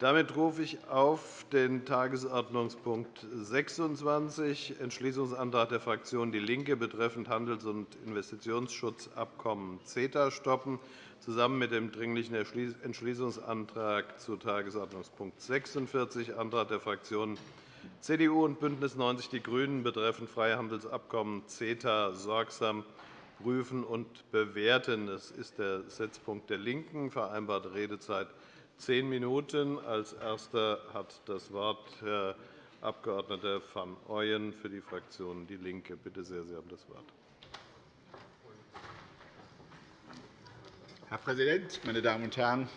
Damit rufe ich auf den Tagesordnungspunkt 26, Entschließungsantrag der Fraktion DIE LINKE betreffend Handels- und Investitionsschutzabkommen CETA stoppen, zusammen mit dem Dringlichen Entschließungsantrag zu Tagesordnungspunkt 46, Antrag der Fraktionen CDU und BÜNDNIS 90 die GRÜNEN betreffend Freihandelsabkommen CETA sorgsam prüfen und bewerten. Das ist der Setzpunkt der LINKEN. Vereinbarte Redezeit zehn Minuten. Als Erster hat das Wort Herr Abg. van Ooyen für die Fraktion DIE LINKE. Bitte sehr, Sie haben das Wort. Herr Präsident, meine Damen und Herren!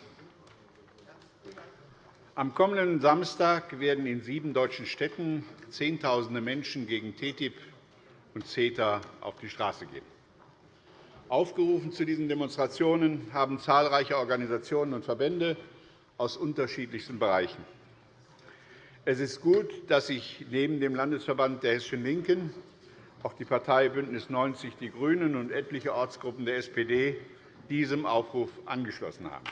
Am kommenden Samstag werden in sieben deutschen Städten Zehntausende Menschen gegen TTIP und CETA auf die Straße gehen. Aufgerufen zu diesen Demonstrationen haben zahlreiche Organisationen und Verbände aus unterschiedlichsten Bereichen. Es ist gut, dass sich neben dem Landesverband der Hessischen LINKEN auch die Partei BÜNDNIS 90 die GRÜNEN und etliche Ortsgruppen der SPD diesem Aufruf angeschlossen haben.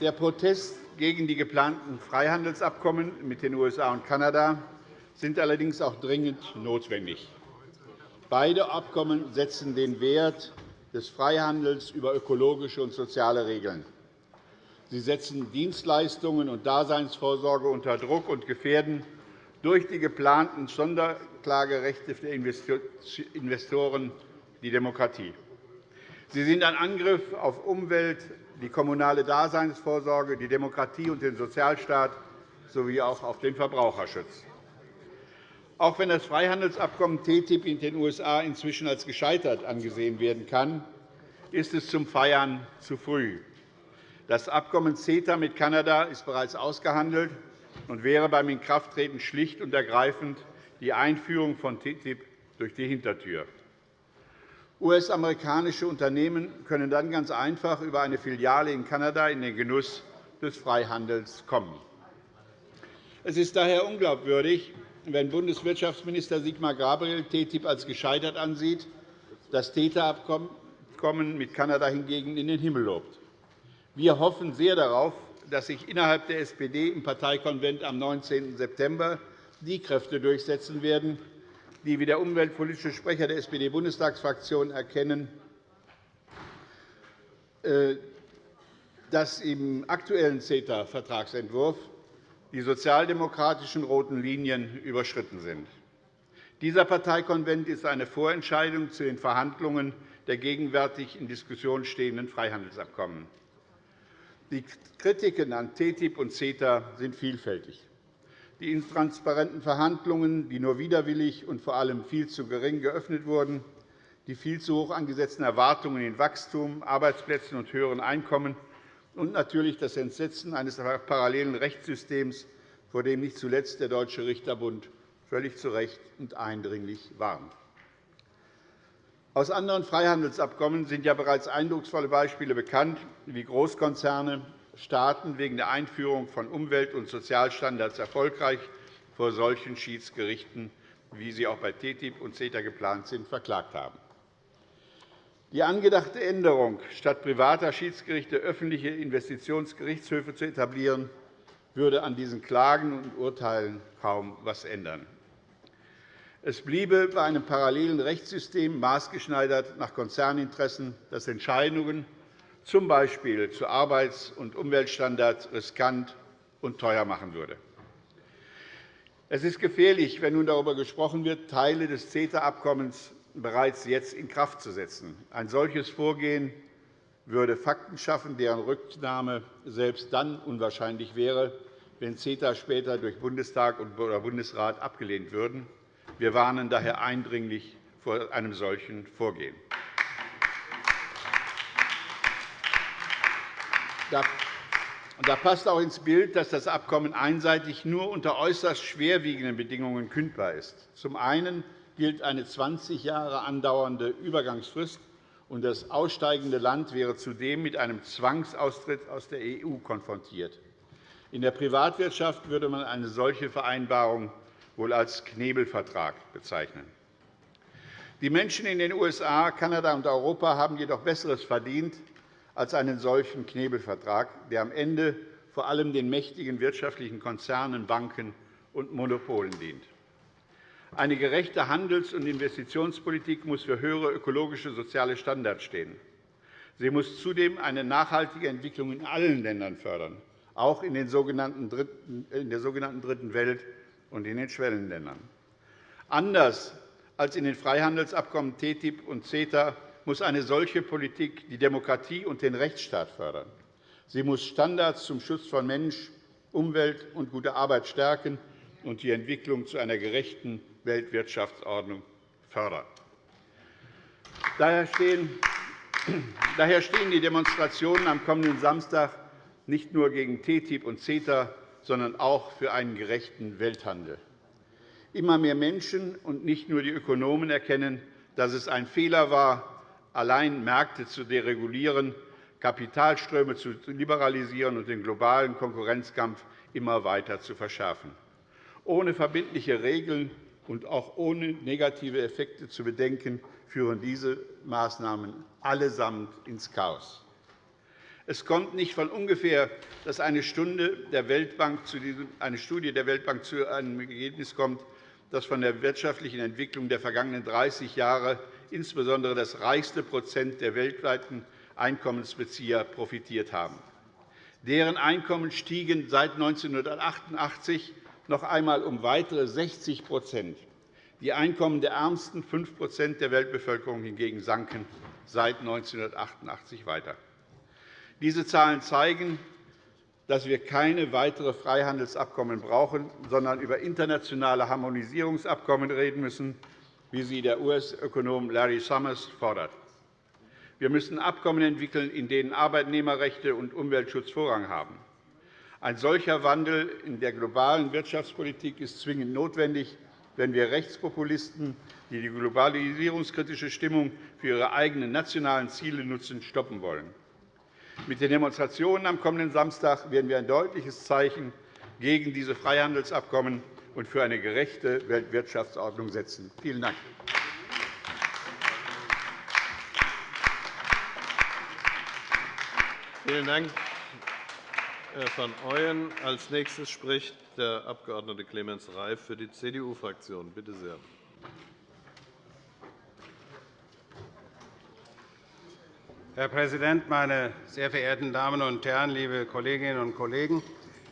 Der Protest gegen die geplanten Freihandelsabkommen mit den USA und Kanada sind allerdings auch dringend notwendig. Beide Abkommen setzen den Wert des Freihandels über ökologische und soziale Regeln. Sie setzen Dienstleistungen und Daseinsvorsorge unter Druck und gefährden durch die geplanten Sonderklagerechte der Investoren die Demokratie. Sie sind ein Angriff auf Umwelt, die kommunale Daseinsvorsorge, die Demokratie und den Sozialstaat sowie auch auf den Verbraucherschutz. Auch wenn das Freihandelsabkommen TTIP in den USA inzwischen als gescheitert angesehen werden kann, ist es zum Feiern zu früh. Das Abkommen CETA mit Kanada ist bereits ausgehandelt und wäre beim Inkrafttreten schlicht und ergreifend die Einführung von TTIP durch die Hintertür. US-amerikanische Unternehmen können dann ganz einfach über eine Filiale in Kanada in den Genuss des Freihandels kommen. Es ist daher unglaubwürdig, wenn Bundeswirtschaftsminister Sigmar Gabriel TTIP als gescheitert ansieht, das CETA-Abkommen mit Kanada hingegen in den Himmel lobt. Wir hoffen sehr darauf, dass sich innerhalb der SPD im Parteikonvent am 19. September die Kräfte durchsetzen werden, die wie der umweltpolitische Sprecher der SPD-Bundestagsfraktion erkennen, äh, dass im aktuellen CETA-Vertragsentwurf die sozialdemokratischen roten Linien überschritten sind. Dieser Parteikonvent ist eine Vorentscheidung zu den Verhandlungen der gegenwärtig in Diskussion stehenden Freihandelsabkommen. Die Kritiken an TTIP und CETA sind vielfältig. Die intransparenten Verhandlungen, die nur widerwillig und vor allem viel zu gering geöffnet wurden, die viel zu hoch angesetzten Erwartungen in Wachstum, Arbeitsplätzen und höheren Einkommen und natürlich das Entsetzen eines parallelen Rechtssystems, vor dem nicht zuletzt der Deutsche Richterbund völlig zu Recht und eindringlich warnt. Aus anderen Freihandelsabkommen sind ja bereits eindrucksvolle Beispiele bekannt, wie Großkonzerne Staaten wegen der Einführung von Umwelt- und Sozialstandards erfolgreich vor solchen Schiedsgerichten, wie sie auch bei TTIP und CETA geplant sind, verklagt haben. Die angedachte Änderung, statt privater Schiedsgerichte öffentliche Investitionsgerichtshöfe zu etablieren, würde an diesen Klagen und Urteilen kaum etwas ändern. Es bliebe bei einem parallelen Rechtssystem maßgeschneidert nach Konzerninteressen, das Entscheidungen z. B. zu Arbeits- und Umweltstandards riskant und teuer machen würde. Es ist gefährlich, wenn nun darüber gesprochen wird, Teile des CETA-Abkommens bereits jetzt in Kraft zu setzen. Ein solches Vorgehen würde Fakten schaffen, deren Rücknahme selbst dann unwahrscheinlich wäre, wenn CETA später durch Bundestag oder Bundesrat abgelehnt würden. Wir warnen daher eindringlich vor einem solchen Vorgehen. Da passt auch ins Bild, dass das Abkommen einseitig nur unter äußerst schwerwiegenden Bedingungen kündbar ist. Zum einen gilt eine 20 Jahre andauernde Übergangsfrist, und das aussteigende Land wäre zudem mit einem Zwangsaustritt aus der EU konfrontiert. In der Privatwirtschaft würde man eine solche Vereinbarung wohl als Knebelvertrag bezeichnen. Die Menschen in den USA, Kanada und Europa haben jedoch Besseres verdient als einen solchen Knebelvertrag, der am Ende vor allem den mächtigen wirtschaftlichen Konzernen, Banken und Monopolen dient. Eine gerechte Handels- und Investitionspolitik muss für höhere ökologische und soziale Standards stehen. Sie muss zudem eine nachhaltige Entwicklung in allen Ländern fördern, auch in, der sogenannten Dritten Welt und in den Schwellenländern. Anders als in den Freihandelsabkommen TTIP und CETA muss eine solche Politik die Demokratie und den Rechtsstaat fördern. Sie muss Standards zum Schutz von Mensch, Umwelt und guter Arbeit stärken und die Entwicklung zu einer gerechten Weltwirtschaftsordnung fördern. Daher stehen die Demonstrationen am kommenden Samstag nicht nur gegen TTIP und CETA, sondern auch für einen gerechten Welthandel. Immer mehr Menschen und nicht nur die Ökonomen erkennen, dass es ein Fehler war, allein Märkte zu deregulieren, Kapitalströme zu liberalisieren und den globalen Konkurrenzkampf immer weiter zu verschärfen. Ohne verbindliche Regeln und auch ohne negative Effekte zu bedenken, führen diese Maßnahmen allesamt ins Chaos. Es kommt nicht von ungefähr, dass eine, Stunde der Weltbank zu diesem, eine Studie der Weltbank zu einem Ergebnis kommt, das von der wirtschaftlichen Entwicklung der vergangenen 30 Jahre insbesondere das reichste Prozent der weltweiten Einkommensbezieher profitiert haben. Deren Einkommen stiegen seit 1988 noch einmal um weitere 60% Die Einkommen der ärmsten 5% der Weltbevölkerung hingegen sanken seit 1988 weiter. Diese Zahlen zeigen, dass wir keine weiteren Freihandelsabkommen brauchen, sondern über internationale Harmonisierungsabkommen reden müssen, wie sie der US-Ökonom Larry Summers fordert. Wir müssen Abkommen entwickeln, in denen Arbeitnehmerrechte und Umweltschutz Vorrang haben. Ein solcher Wandel in der globalen Wirtschaftspolitik ist zwingend notwendig, wenn wir Rechtspopulisten, die die globalisierungskritische Stimmung für ihre eigenen nationalen Ziele nutzen, stoppen wollen. Mit den Demonstrationen am kommenden Samstag werden wir ein deutliches Zeichen gegen diese Freihandelsabkommen und für eine gerechte Weltwirtschaftsordnung setzen. Vielen Dank. Vielen Dank, van Ooyen. Als nächstes spricht der Abg. Clemens Reif für die CDU-Fraktion. Bitte sehr. Herr Präsident, meine sehr verehrten Damen und Herren, liebe Kolleginnen und Kollegen!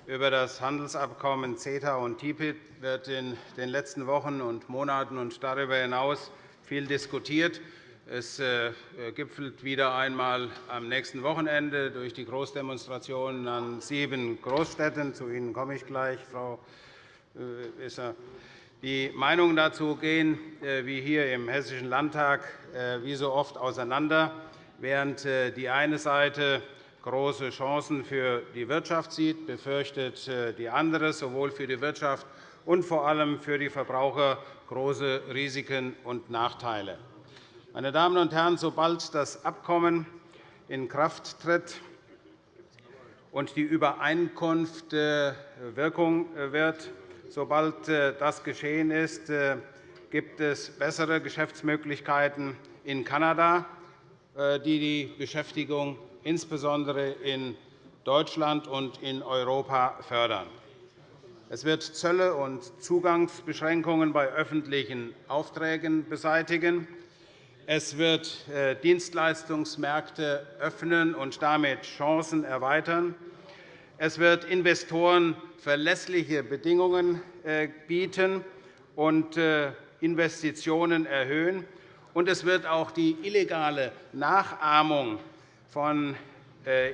Über das Handelsabkommen CETA und TTIP wird in den letzten Wochen und Monaten und darüber hinaus viel diskutiert. Es äh, gipfelt wieder einmal am nächsten Wochenende durch die Großdemonstrationen an sieben Großstädten. Zu Ihnen komme ich gleich, Frau äh, Wissler. Die Meinungen dazu gehen, äh, wie hier im Hessischen Landtag, wie so oft auseinander. Während die eine Seite große Chancen für die Wirtschaft sieht, befürchtet äh, die andere sowohl für die Wirtschaft und vor allem für die Verbraucher große Risiken und Nachteile. Meine Damen und Herren, sobald das Abkommen in Kraft tritt und die Übereinkunft äh, Wirkung äh, wird, sobald das geschehen ist, gibt es bessere Geschäftsmöglichkeiten in Kanada, die die Beschäftigung insbesondere in Deutschland und in Europa fördern. Es wird Zölle und Zugangsbeschränkungen bei öffentlichen Aufträgen beseitigen. Es wird äh, Dienstleistungsmärkte öffnen und damit Chancen erweitern. Es wird Investoren verlässliche Bedingungen äh, bieten und äh, Investitionen erhöhen. Und es wird auch die illegale Nachahmung von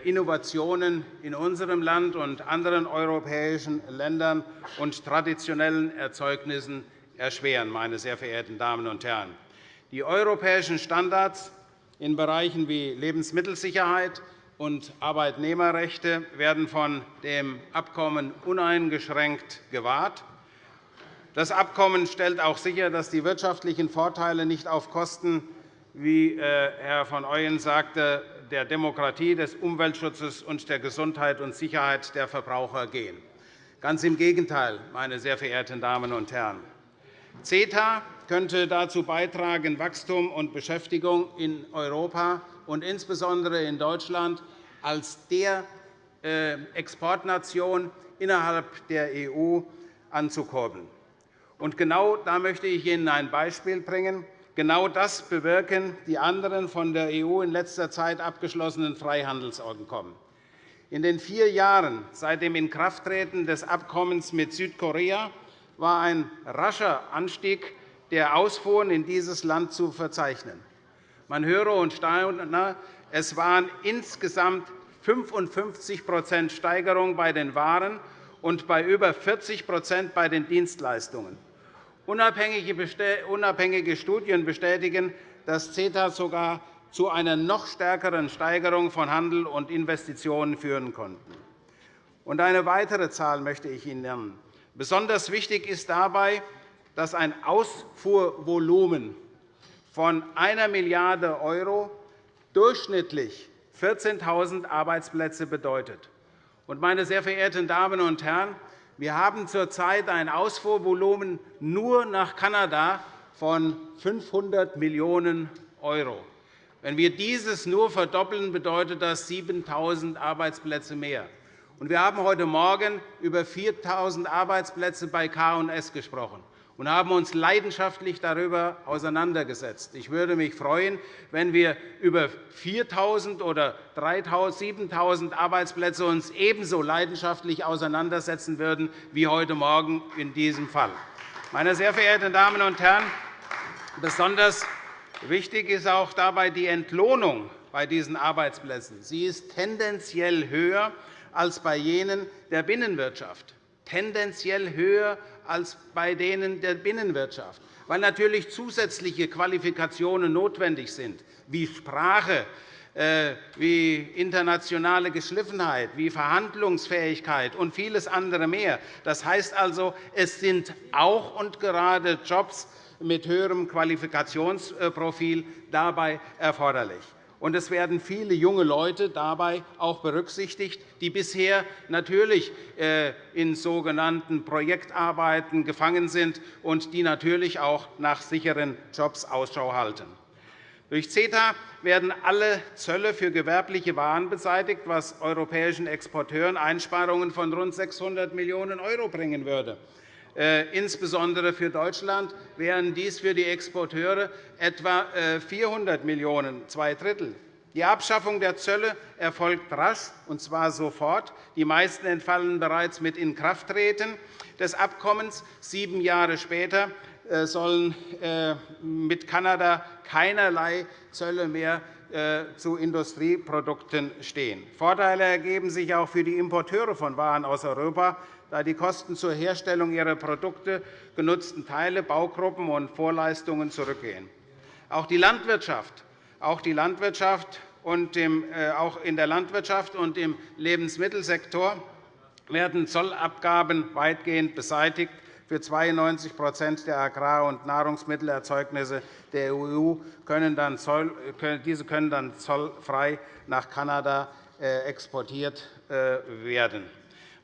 Innovationen in unserem Land und anderen europäischen Ländern und traditionellen Erzeugnissen erschweren. Meine sehr verehrten Damen und Herren. Die europäischen Standards in Bereichen wie Lebensmittelsicherheit und Arbeitnehmerrechte werden von dem Abkommen uneingeschränkt gewahrt. Das Abkommen stellt auch sicher, dass die wirtschaftlichen Vorteile nicht auf Kosten, wie äh, Herr von Ooyen sagte, der Demokratie, des Umweltschutzes und der Gesundheit und Sicherheit der Verbraucher gehen. Ganz im Gegenteil, meine sehr verehrten Damen und Herren. CETA könnte dazu beitragen, Wachstum und Beschäftigung in Europa und insbesondere in Deutschland als der äh, Exportnation innerhalb der EU anzukurbeln. Und genau da möchte ich Ihnen ein Beispiel bringen. Genau das bewirken die anderen von der EU in letzter Zeit abgeschlossenen Freihandelsabkommen. In den vier Jahren seit dem Inkrafttreten des Abkommens mit Südkorea war ein rascher Anstieg der Ausfuhren in dieses Land zu verzeichnen. Man höre und staune, es waren insgesamt 55% Steigerung bei den Waren und bei über 40% bei den Dienstleistungen. Unabhängige Studien bestätigen, dass CETA sogar zu einer noch stärkeren Steigerung von Handel und Investitionen führen konnten. eine weitere Zahl möchte ich Ihnen nennen. Besonders wichtig ist dabei, dass ein Ausfuhrvolumen von 1 Milliarde € durchschnittlich 14.000 Arbeitsplätze bedeutet. Meine sehr verehrten Damen und Herren, wir haben zurzeit ein Ausfuhrvolumen nur nach Kanada von 500 Millionen €. Wenn wir dieses nur verdoppeln, bedeutet das 7.000 Arbeitsplätze mehr. Wir haben heute Morgen über 4.000 Arbeitsplätze bei K&S gesprochen und haben uns leidenschaftlich darüber auseinandergesetzt. Ich würde mich freuen, wenn wir über 4.000 oder 7.000 Arbeitsplätze uns ebenso leidenschaftlich auseinandersetzen würden wie heute Morgen in diesem Fall. Meine sehr verehrten Damen und Herren, besonders Wichtig ist auch dabei die Entlohnung bei diesen Arbeitsplätzen. Sie ist tendenziell höher als bei jenen der Binnenwirtschaft. Tendenziell höher als bei denen der Binnenwirtschaft, weil natürlich zusätzliche Qualifikationen notwendig sind, wie Sprache, äh, wie internationale Geschliffenheit, wie Verhandlungsfähigkeit und vieles andere mehr. Das heißt also, es sind auch und gerade Jobs, mit höherem Qualifikationsprofil dabei erforderlich. Und es werden viele junge Leute dabei auch berücksichtigt, die bisher natürlich äh, in sogenannten Projektarbeiten gefangen sind und die natürlich auch nach sicheren Jobs Ausschau halten. Durch CETA werden alle Zölle für gewerbliche Waren beseitigt, was europäischen Exporteuren Einsparungen von rund 600 Millionen € bringen würde. Äh, insbesondere für Deutschland wären dies für die Exporteure etwa 400 äh, Millionen €, zwei Drittel. Die Abschaffung der Zölle erfolgt rasch, und zwar sofort. Die meisten entfallen bereits mit Inkrafttreten des Abkommens. Sieben Jahre später äh, sollen mit Kanada keinerlei Zölle mehr zu Industrieprodukten stehen. Vorteile ergeben sich auch für die Importeure von Waren aus Europa da die Kosten zur Herstellung ihrer Produkte, genutzten Teile, Baugruppen und Vorleistungen zurückgehen. Auch die Landwirtschaft, auch die Landwirtschaft und äh, auch in der Landwirtschaft und im Lebensmittelsektor werden Zollabgaben weitgehend beseitigt. Für 92% der Agrar- und Nahrungsmittelerzeugnisse der EU können dann diese können dann zollfrei nach Kanada äh, exportiert äh, werden.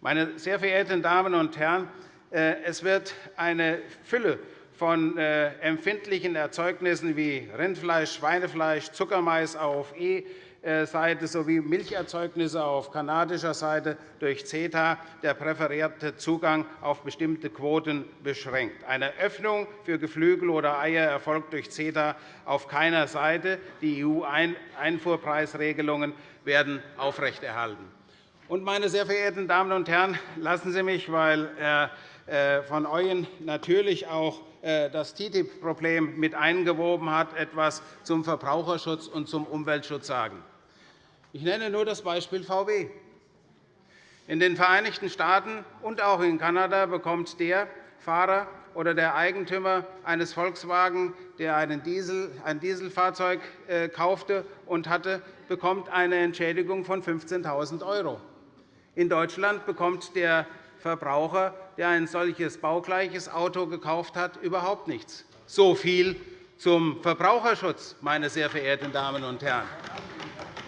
Meine sehr verehrten Damen und Herren, äh, es wird eine Fülle von äh, empfindlichen Erzeugnissen wie Rindfleisch, Schweinefleisch, Zuckermais auf E-Seite sowie Milcherzeugnisse auf kanadischer Seite durch CETA der präferierte Zugang auf bestimmte Quoten beschränkt. Eine Öffnung für Geflügel oder Eier erfolgt durch CETA auf keiner Seite. Die EU-Einfuhrpreisregelungen werden aufrechterhalten. Und, meine sehr verehrten Damen und Herren, lassen Sie mich, weil Herr äh, von Ooyen natürlich auch äh, das TTIP-Problem mit eingewoben hat, etwas zum Verbraucherschutz und zum Umweltschutz sagen. Ich nenne nur das Beispiel VW. In den Vereinigten Staaten und auch in Kanada bekommt der Fahrer oder der Eigentümer eines Volkswagen, der ein Dieselfahrzeug äh, kaufte und hatte, bekommt eine Entschädigung von 15.000 €. In Deutschland bekommt der Verbraucher, der ein solches baugleiches Auto gekauft hat, überhaupt nichts. So viel zum Verbraucherschutz, meine sehr verehrten Damen und Herren,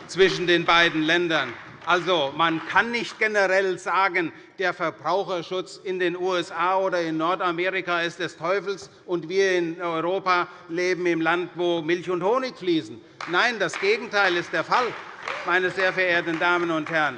zwischen den beiden Ländern. Also, man kann nicht generell sagen, der Verbraucherschutz in den USA oder in Nordamerika ist des Teufels, und wir in Europa leben im Land, wo Milch und Honig fließen. Nein, das Gegenteil ist der Fall, meine sehr verehrten Damen und Herren.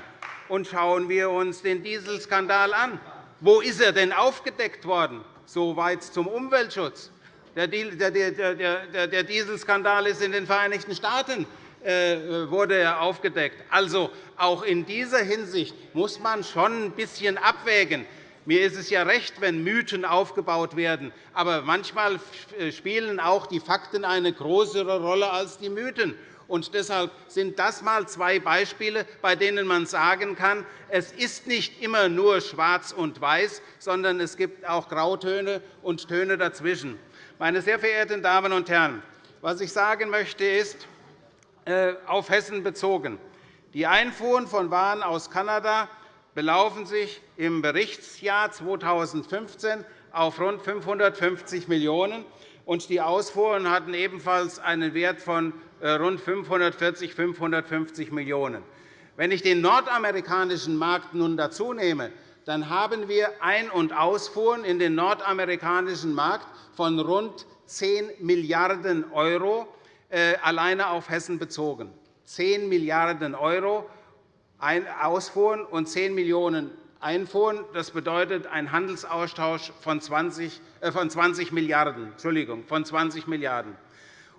Und schauen wir uns den Dieselskandal an. Wo ist er denn aufgedeckt worden? Soweit zum Umweltschutz. Der Dieselskandal ist in den Vereinigten Staaten äh, wurde er aufgedeckt. Also, auch in dieser Hinsicht muss man schon ein bisschen abwägen. Mir ist es ja recht, wenn Mythen aufgebaut werden. Aber manchmal äh, spielen auch die Fakten eine größere Rolle als die Mythen. Und deshalb sind das einmal zwei Beispiele, bei denen man sagen kann, es ist nicht immer nur schwarz und weiß, sondern es gibt auch Grautöne und Töne dazwischen. Meine sehr verehrten Damen und Herren, was ich sagen möchte, ist, äh, auf Hessen bezogen. Die Einfuhren von Waren aus Kanada belaufen sich im Berichtsjahr 2015 auf rund 550 Millionen €, die Ausfuhren hatten ebenfalls einen Wert von rund 540 550 Millionen €. Wenn ich den nordamerikanischen Markt nun dazu nehme, dann haben wir Ein- und Ausfuhren in den nordamerikanischen Markt von rund 10 Milliarden € äh, alleine auf Hessen bezogen. 10 Milliarden € Ausfuhren und 10 Millionen Einfuhren. Das bedeutet einen Handelsaustausch von 20, äh, von 20 Milliarden Entschuldigung, von 20 Milliarden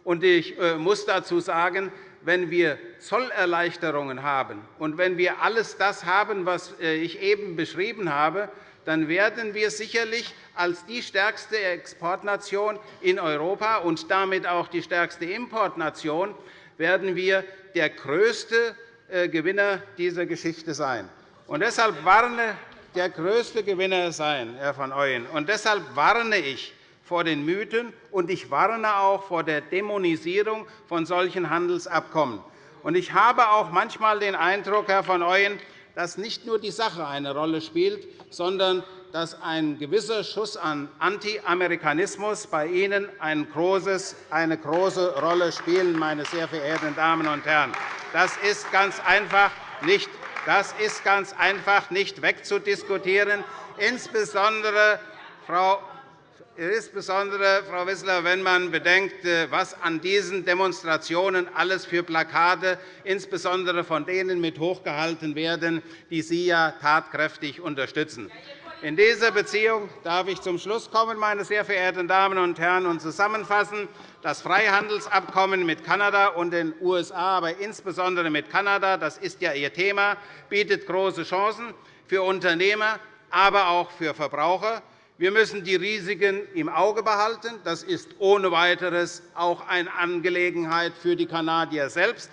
und Ich äh, muss dazu sagen, wenn wir Zollerleichterungen haben und wenn wir alles das haben, was ich eben beschrieben habe, dann werden wir sicherlich als die stärkste Exportnation in Europa und damit auch die stärkste Importnation werden wir der größte äh, Gewinner dieser Geschichte sein. Und deshalb warne der größte Gewinner sein, Herr van Ooyen. Und deshalb warne ich vor den Mythen, und ich warne auch vor der Dämonisierung von solchen Handelsabkommen. Ich habe auch manchmal den Eindruck, Herr van Ooyen, dass nicht nur die Sache eine Rolle spielt, sondern dass ein gewisser Schuss an Anti-Amerikanismus bei Ihnen eine große Rolle spielt, meine sehr verehrten Damen und Herren. Das ist ganz einfach nicht, das ist ganz einfach nicht wegzudiskutieren, insbesondere, Frau insbesondere, Frau Wissler, wenn man bedenkt, äh, was an diesen Demonstrationen alles für Plakate, insbesondere von denen mit hochgehalten werden, die Sie ja tatkräftig unterstützen. In dieser Beziehung darf ich zum Schluss kommen, meine sehr verehrten Damen und Herren, und zusammenfassen. Das Freihandelsabkommen mit Kanada und den USA, aber insbesondere mit Kanada, das ist ja Ihr Thema, bietet große Chancen für Unternehmer, aber auch für Verbraucher. Wir müssen die Risiken im Auge behalten. Das ist ohne weiteres auch eine Angelegenheit für die Kanadier selbst.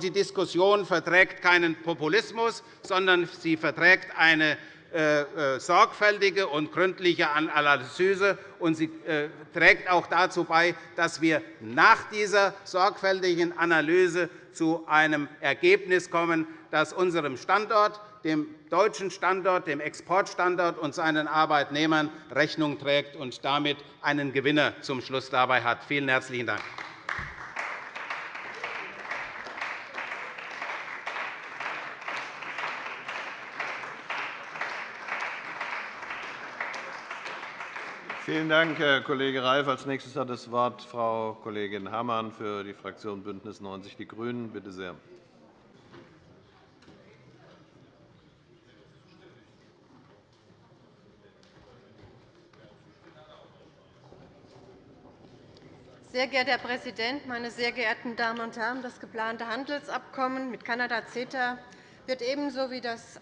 die Diskussion verträgt keinen Populismus, sondern sie verträgt eine äh, äh, sorgfältige und gründliche Analyse. Und sie äh, trägt auch dazu bei, dass wir nach dieser sorgfältigen Analyse zu einem Ergebnis kommen, das unserem Standort dem deutschen Standort, dem Exportstandort und seinen Arbeitnehmern Rechnung trägt und damit einen Gewinner zum Schluss dabei hat. Vielen herzlichen Dank. Vielen Dank, Herr Kollege Reif. Als nächstes hat das Wort Frau Kollegin Hammann für die Fraktion BÜNDNIS 90 die GRÜNEN. Bitte sehr. Sehr geehrter Herr Präsident, meine sehr geehrten Damen und Herren! Das geplante Handelsabkommen mit Kanada CETA wird ebenso wie das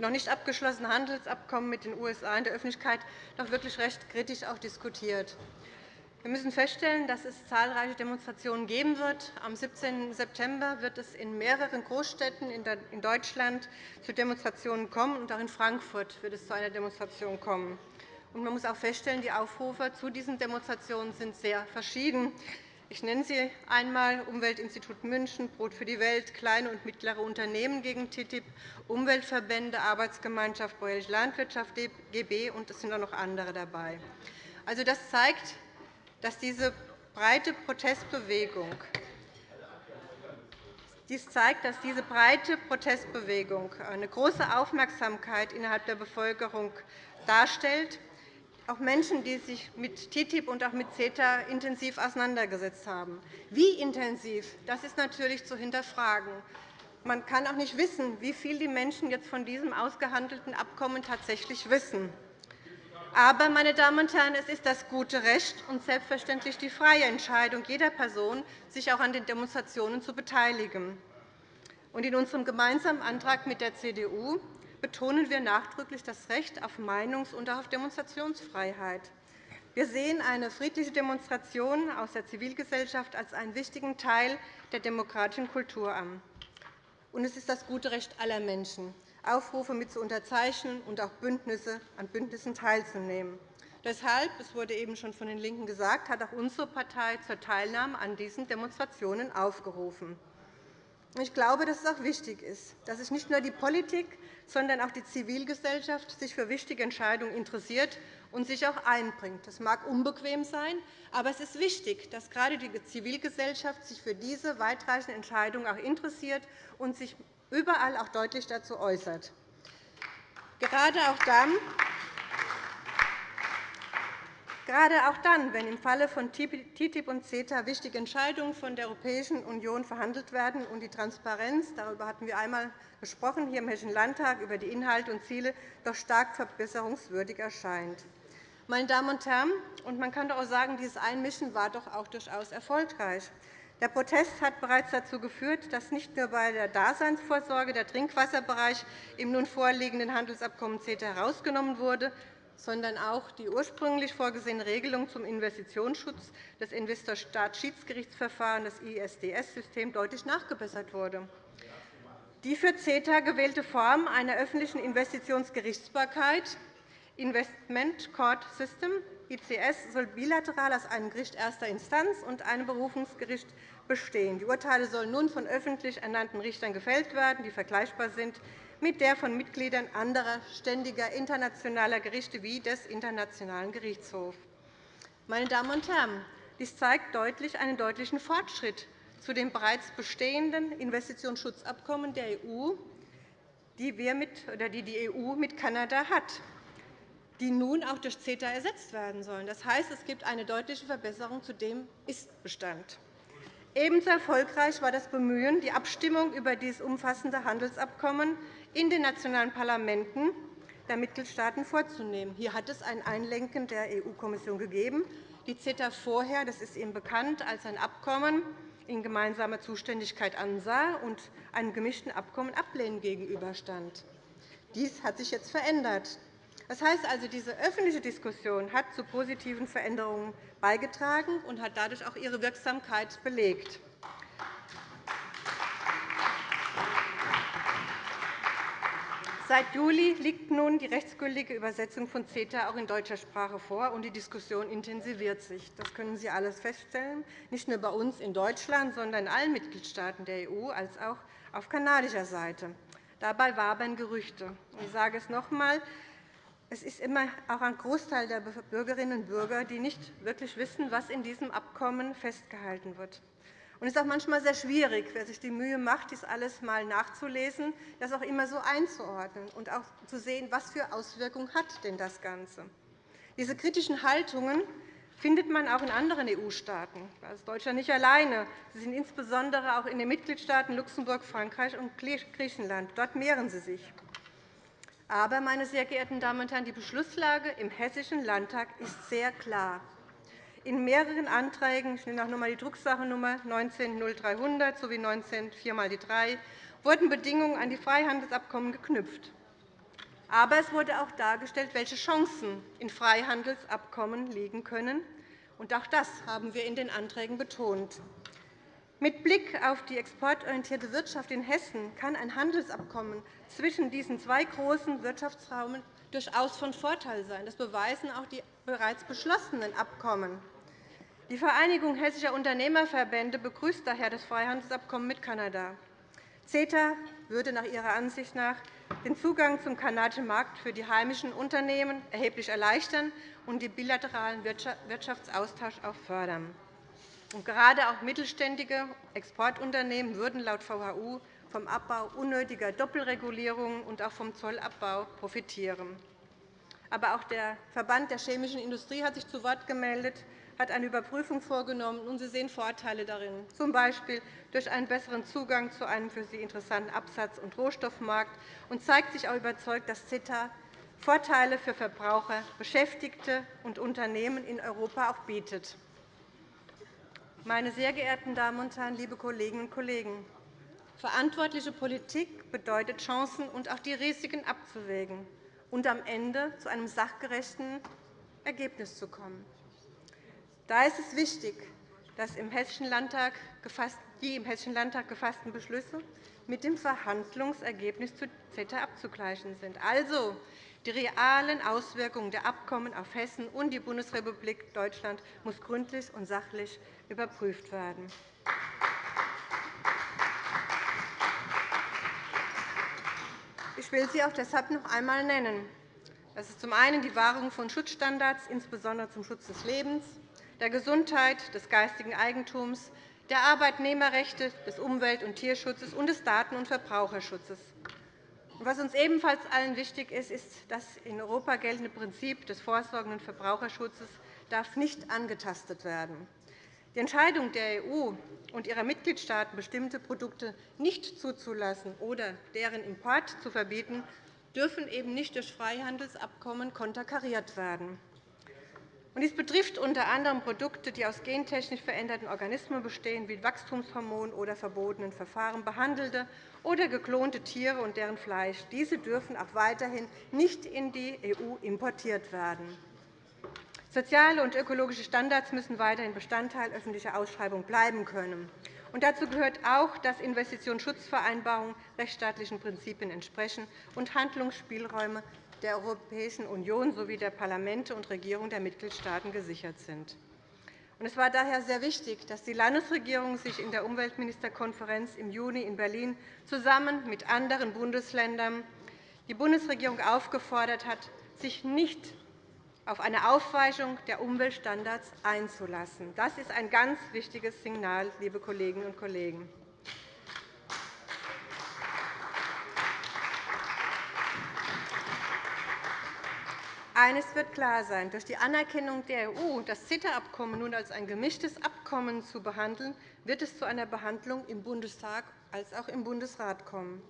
noch nicht abgeschlossene Handelsabkommen mit den USA in der Öffentlichkeit doch wirklich recht kritisch auch diskutiert. Wir müssen feststellen, dass es zahlreiche Demonstrationen geben wird. Am 17. September wird es in mehreren Großstädten in Deutschland zu Demonstrationen kommen, und auch in Frankfurt wird es zu einer Demonstration kommen. Man muss auch feststellen, die Aufrufe zu diesen Demonstrationen sind sehr verschieden. Ich nenne sie einmal Umweltinstitut München, Brot für die Welt, kleine und mittlere Unternehmen gegen TTIP, Umweltverbände, Arbeitsgemeinschaft Bäuerliche Landwirtschaft GB, und es sind auch noch andere dabei. Also, das zeigt, dass diese breite Protestbewegung Dies zeigt, dass diese breite Protestbewegung eine große Aufmerksamkeit innerhalb der Bevölkerung darstellt, auch Menschen, die sich mit TTIP und auch mit CETA intensiv auseinandergesetzt haben. Wie intensiv, das ist natürlich zu hinterfragen. Man kann auch nicht wissen, wie viel die Menschen jetzt von diesem ausgehandelten Abkommen tatsächlich wissen. Aber, meine Damen und Herren, es ist das gute Recht und selbstverständlich die freie Entscheidung jeder Person, sich auch an den Demonstrationen zu beteiligen. In unserem gemeinsamen Antrag mit der CDU betonen wir nachdrücklich das Recht auf Meinungs- und auf Demonstrationsfreiheit. Wir sehen eine friedliche Demonstration aus der Zivilgesellschaft als einen wichtigen Teil der demokratischen Kultur an. Und es ist das gute Recht aller Menschen, Aufrufe mit zu unterzeichnen und auch Bündnisse, an Bündnissen teilzunehmen. Deshalb, es wurde eben schon von den LINKEN gesagt, hat auch unsere Partei zur Teilnahme an diesen Demonstrationen aufgerufen. Ich glaube, dass es auch wichtig ist, dass sich nicht nur die Politik, sondern auch die Zivilgesellschaft sich für wichtige Entscheidungen interessiert und sich auch einbringt. Das mag unbequem sein, aber es ist wichtig, dass gerade die Zivilgesellschaft sich für diese weitreichenden Entscheidungen auch interessiert und sich überall auch deutlich dazu äußert. Gerade auch dann, Gerade auch dann, wenn im Falle von TTIP und CETA wichtige Entscheidungen von der Europäischen Union verhandelt werden und die Transparenz, darüber hatten wir einmal gesprochen, hier im Hessischen Landtag über die Inhalte und Ziele doch stark verbesserungswürdig erscheint. Meine Damen und Herren, und man kann doch auch sagen, dieses Einmischen war doch auch durchaus erfolgreich. Der Protest hat bereits dazu geführt, dass nicht nur bei der Daseinsvorsorge der Trinkwasserbereich im nun vorliegenden Handelsabkommen CETA herausgenommen wurde, sondern auch die ursprünglich vorgesehene Regelung zum Investitionsschutz des Investor-Staat-Schiedsgerichtsverfahrens, das ISDS-System, deutlich nachgebessert wurde. Die für CETA gewählte Form einer öffentlichen Investitionsgerichtsbarkeit Investment Court System ICS soll bilateral aus einem Gericht erster Instanz und einem Berufungsgericht bestehen. Die Urteile sollen nun von öffentlich ernannten Richtern gefällt werden, die vergleichbar sind mit der von Mitgliedern anderer ständiger internationaler Gerichte wie des Internationalen Gerichtshofs. Meine Damen und Herren, dies zeigt deutlich einen deutlichen Fortschritt zu den bereits bestehenden Investitionsschutzabkommen der EU, die, die EU mit Kanada hat, die nun auch durch CETA ersetzt werden sollen. Das heißt, es gibt eine deutliche Verbesserung zu dem Ist-Bestand. Ebenso erfolgreich war das Bemühen, die Abstimmung über dieses umfassende Handelsabkommen in den nationalen Parlamenten der Mitgliedstaaten vorzunehmen. Hier hat es ein Einlenken der EU-Kommission gegeben, die CETA vorher, das ist Ihnen bekannt, als ein Abkommen in gemeinsamer Zuständigkeit ansah und einem gemischten Abkommen ablehnend gegenüberstand. Dies hat sich jetzt verändert. Das heißt also, diese öffentliche Diskussion hat zu positiven Veränderungen beigetragen und hat dadurch auch ihre Wirksamkeit belegt. Seit Juli liegt nun die rechtsgültige Übersetzung von CETA auch in deutscher Sprache vor, und die Diskussion intensiviert sich. Das können Sie alles feststellen, nicht nur bei uns in Deutschland, sondern in allen Mitgliedstaaten der EU, als auch auf kanadischer Seite. Dabei wabern Gerüchte. Ich sage es noch einmal. Es ist immer auch ein Großteil der Bürgerinnen und Bürger, die nicht wirklich wissen, was in diesem Abkommen festgehalten wird. Es ist auch manchmal sehr schwierig, wer sich die Mühe macht, dies alles einmal nachzulesen, das auch immer so einzuordnen und auch zu sehen, was für Auswirkungen hat denn das Ganze. Diese kritischen Haltungen findet man auch in anderen EU-Staaten. Das ist Deutschland nicht alleine. Sie sind insbesondere auch in den Mitgliedstaaten Luxemburg, Frankreich und Griechenland. Dort mehren sie sich. Aber, meine sehr geehrten Damen und Herren, die Beschlusslage im Hessischen Landtag ist sehr klar. In mehreren Anträgen, ich nenne auch noch einmal die Drucksachennummer 19-0300 sowie 19 4 mal die 3, wurden Bedingungen an die Freihandelsabkommen geknüpft. Aber es wurde auch dargestellt, welche Chancen in Freihandelsabkommen liegen können. Auch das haben wir in den Anträgen betont. Mit Blick auf die exportorientierte Wirtschaft in Hessen kann ein Handelsabkommen zwischen diesen zwei großen Wirtschaftsräumen durchaus von Vorteil sein. Das beweisen auch die bereits beschlossenen Abkommen. Die Vereinigung Hessischer Unternehmerverbände begrüßt daher das Freihandelsabkommen mit Kanada. CETA würde nach ihrer Ansicht nach den Zugang zum kanadischen Markt für die heimischen Unternehmen erheblich erleichtern und den bilateralen Wirtschaftsaustausch auch fördern. Gerade auch mittelständige Exportunternehmen würden laut VHU vom Abbau unnötiger Doppelregulierungen und auch vom Zollabbau profitieren. Aber auch der Verband der chemischen Industrie hat sich zu Wort gemeldet, hat eine Überprüfung vorgenommen, und Sie sehen Vorteile darin, z. B. durch einen besseren Zugang zu einem für Sie interessanten Absatz- und Rohstoffmarkt, und zeigt sich auch überzeugt, dass CETA Vorteile für Verbraucher, Beschäftigte und Unternehmen in Europa auch bietet. Meine sehr geehrten Damen und Herren, liebe Kolleginnen und Kollegen! Verantwortliche Politik bedeutet, Chancen und auch die Risiken abzuwägen und am Ende zu einem sachgerechten Ergebnis zu kommen. Da ist es wichtig, dass die im Hessischen Landtag gefassten Beschlüsse mit dem Verhandlungsergebnis zu CETA abzugleichen sind. Also, die realen Auswirkungen der Abkommen auf Hessen und die Bundesrepublik Deutschland muss gründlich und sachlich überprüft werden. Ich will sie auch deshalb noch einmal nennen. Das ist zum einen die Wahrung von Schutzstandards, insbesondere zum Schutz des Lebens, der Gesundheit, des geistigen Eigentums, der Arbeitnehmerrechte, des Umwelt- und Tierschutzes und des Daten- und Verbraucherschutzes. Was uns ebenfalls allen wichtig ist, ist, das in Europa geltende Prinzip des vorsorgenden Verbraucherschutzes darf nicht angetastet werden. Die Entscheidung der EU und ihrer Mitgliedstaaten, bestimmte Produkte nicht zuzulassen oder deren Import zu verbieten, dürfen eben nicht durch Freihandelsabkommen konterkariert werden. Dies betrifft unter anderem Produkte, die aus gentechnisch veränderten Organismen bestehen, wie Wachstumshormonen oder verbotenen Verfahren behandelte oder geklonte Tiere und deren Fleisch. Diese dürfen auch weiterhin nicht in die EU importiert werden. Soziale und ökologische Standards müssen weiterhin Bestandteil öffentlicher Ausschreibungen bleiben können. Und dazu gehört auch, dass Investitionsschutzvereinbarungen rechtsstaatlichen Prinzipien entsprechen und Handlungsspielräume der Europäischen Union sowie der Parlamente und Regierungen der Mitgliedstaaten gesichert sind. Es war daher sehr wichtig, dass die Landesregierung sich in der Umweltministerkonferenz im Juni in Berlin zusammen mit anderen Bundesländern die Bundesregierung aufgefordert hat, sich nicht auf eine Aufweichung der Umweltstandards einzulassen. Das ist ein ganz wichtiges Signal, liebe Kolleginnen und Kollegen. Eines wird klar sein. Durch die Anerkennung der EU, das CETA-Abkommen nun als ein gemischtes Abkommen zu behandeln, wird es zu einer Behandlung im Bundestag als auch im Bundesrat kommen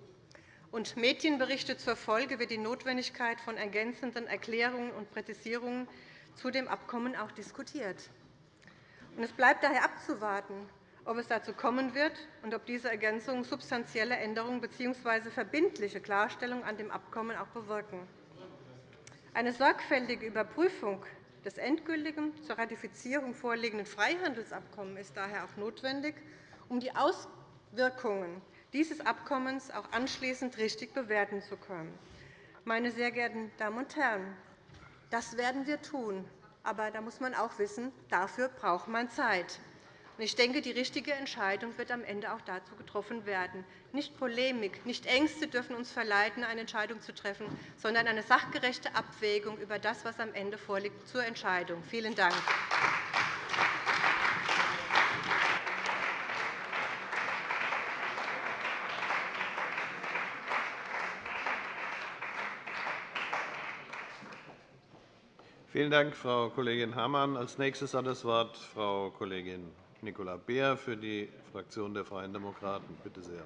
und Medienberichte zur Folge wird die Notwendigkeit von ergänzenden Erklärungen und Präzisierungen zu dem Abkommen auch diskutiert. Es bleibt daher abzuwarten, ob es dazu kommen wird und ob diese Ergänzungen substanzielle Änderungen bzw. verbindliche Klarstellungen an dem Abkommen auch bewirken. Eine sorgfältige Überprüfung des endgültigen zur Ratifizierung vorliegenden Freihandelsabkommens ist daher auch notwendig, um die Auswirkungen dieses Abkommens auch anschließend richtig bewerten zu können. Meine sehr geehrten Damen und Herren, das werden wir tun. Aber da muss man auch wissen, dafür braucht man Zeit. Ich denke, die richtige Entscheidung wird am Ende auch dazu getroffen werden. Nicht Polemik, nicht Ängste dürfen uns verleiten, eine Entscheidung zu treffen, sondern eine sachgerechte Abwägung über das, was am Ende vorliegt, zur Entscheidung. Vielen Dank. Vielen Dank, Frau Kollegin Hammann. Als nächstes hat das Wort Frau Kollegin Nicola Beer für die Fraktion der Freien Demokraten. Bitte sehr.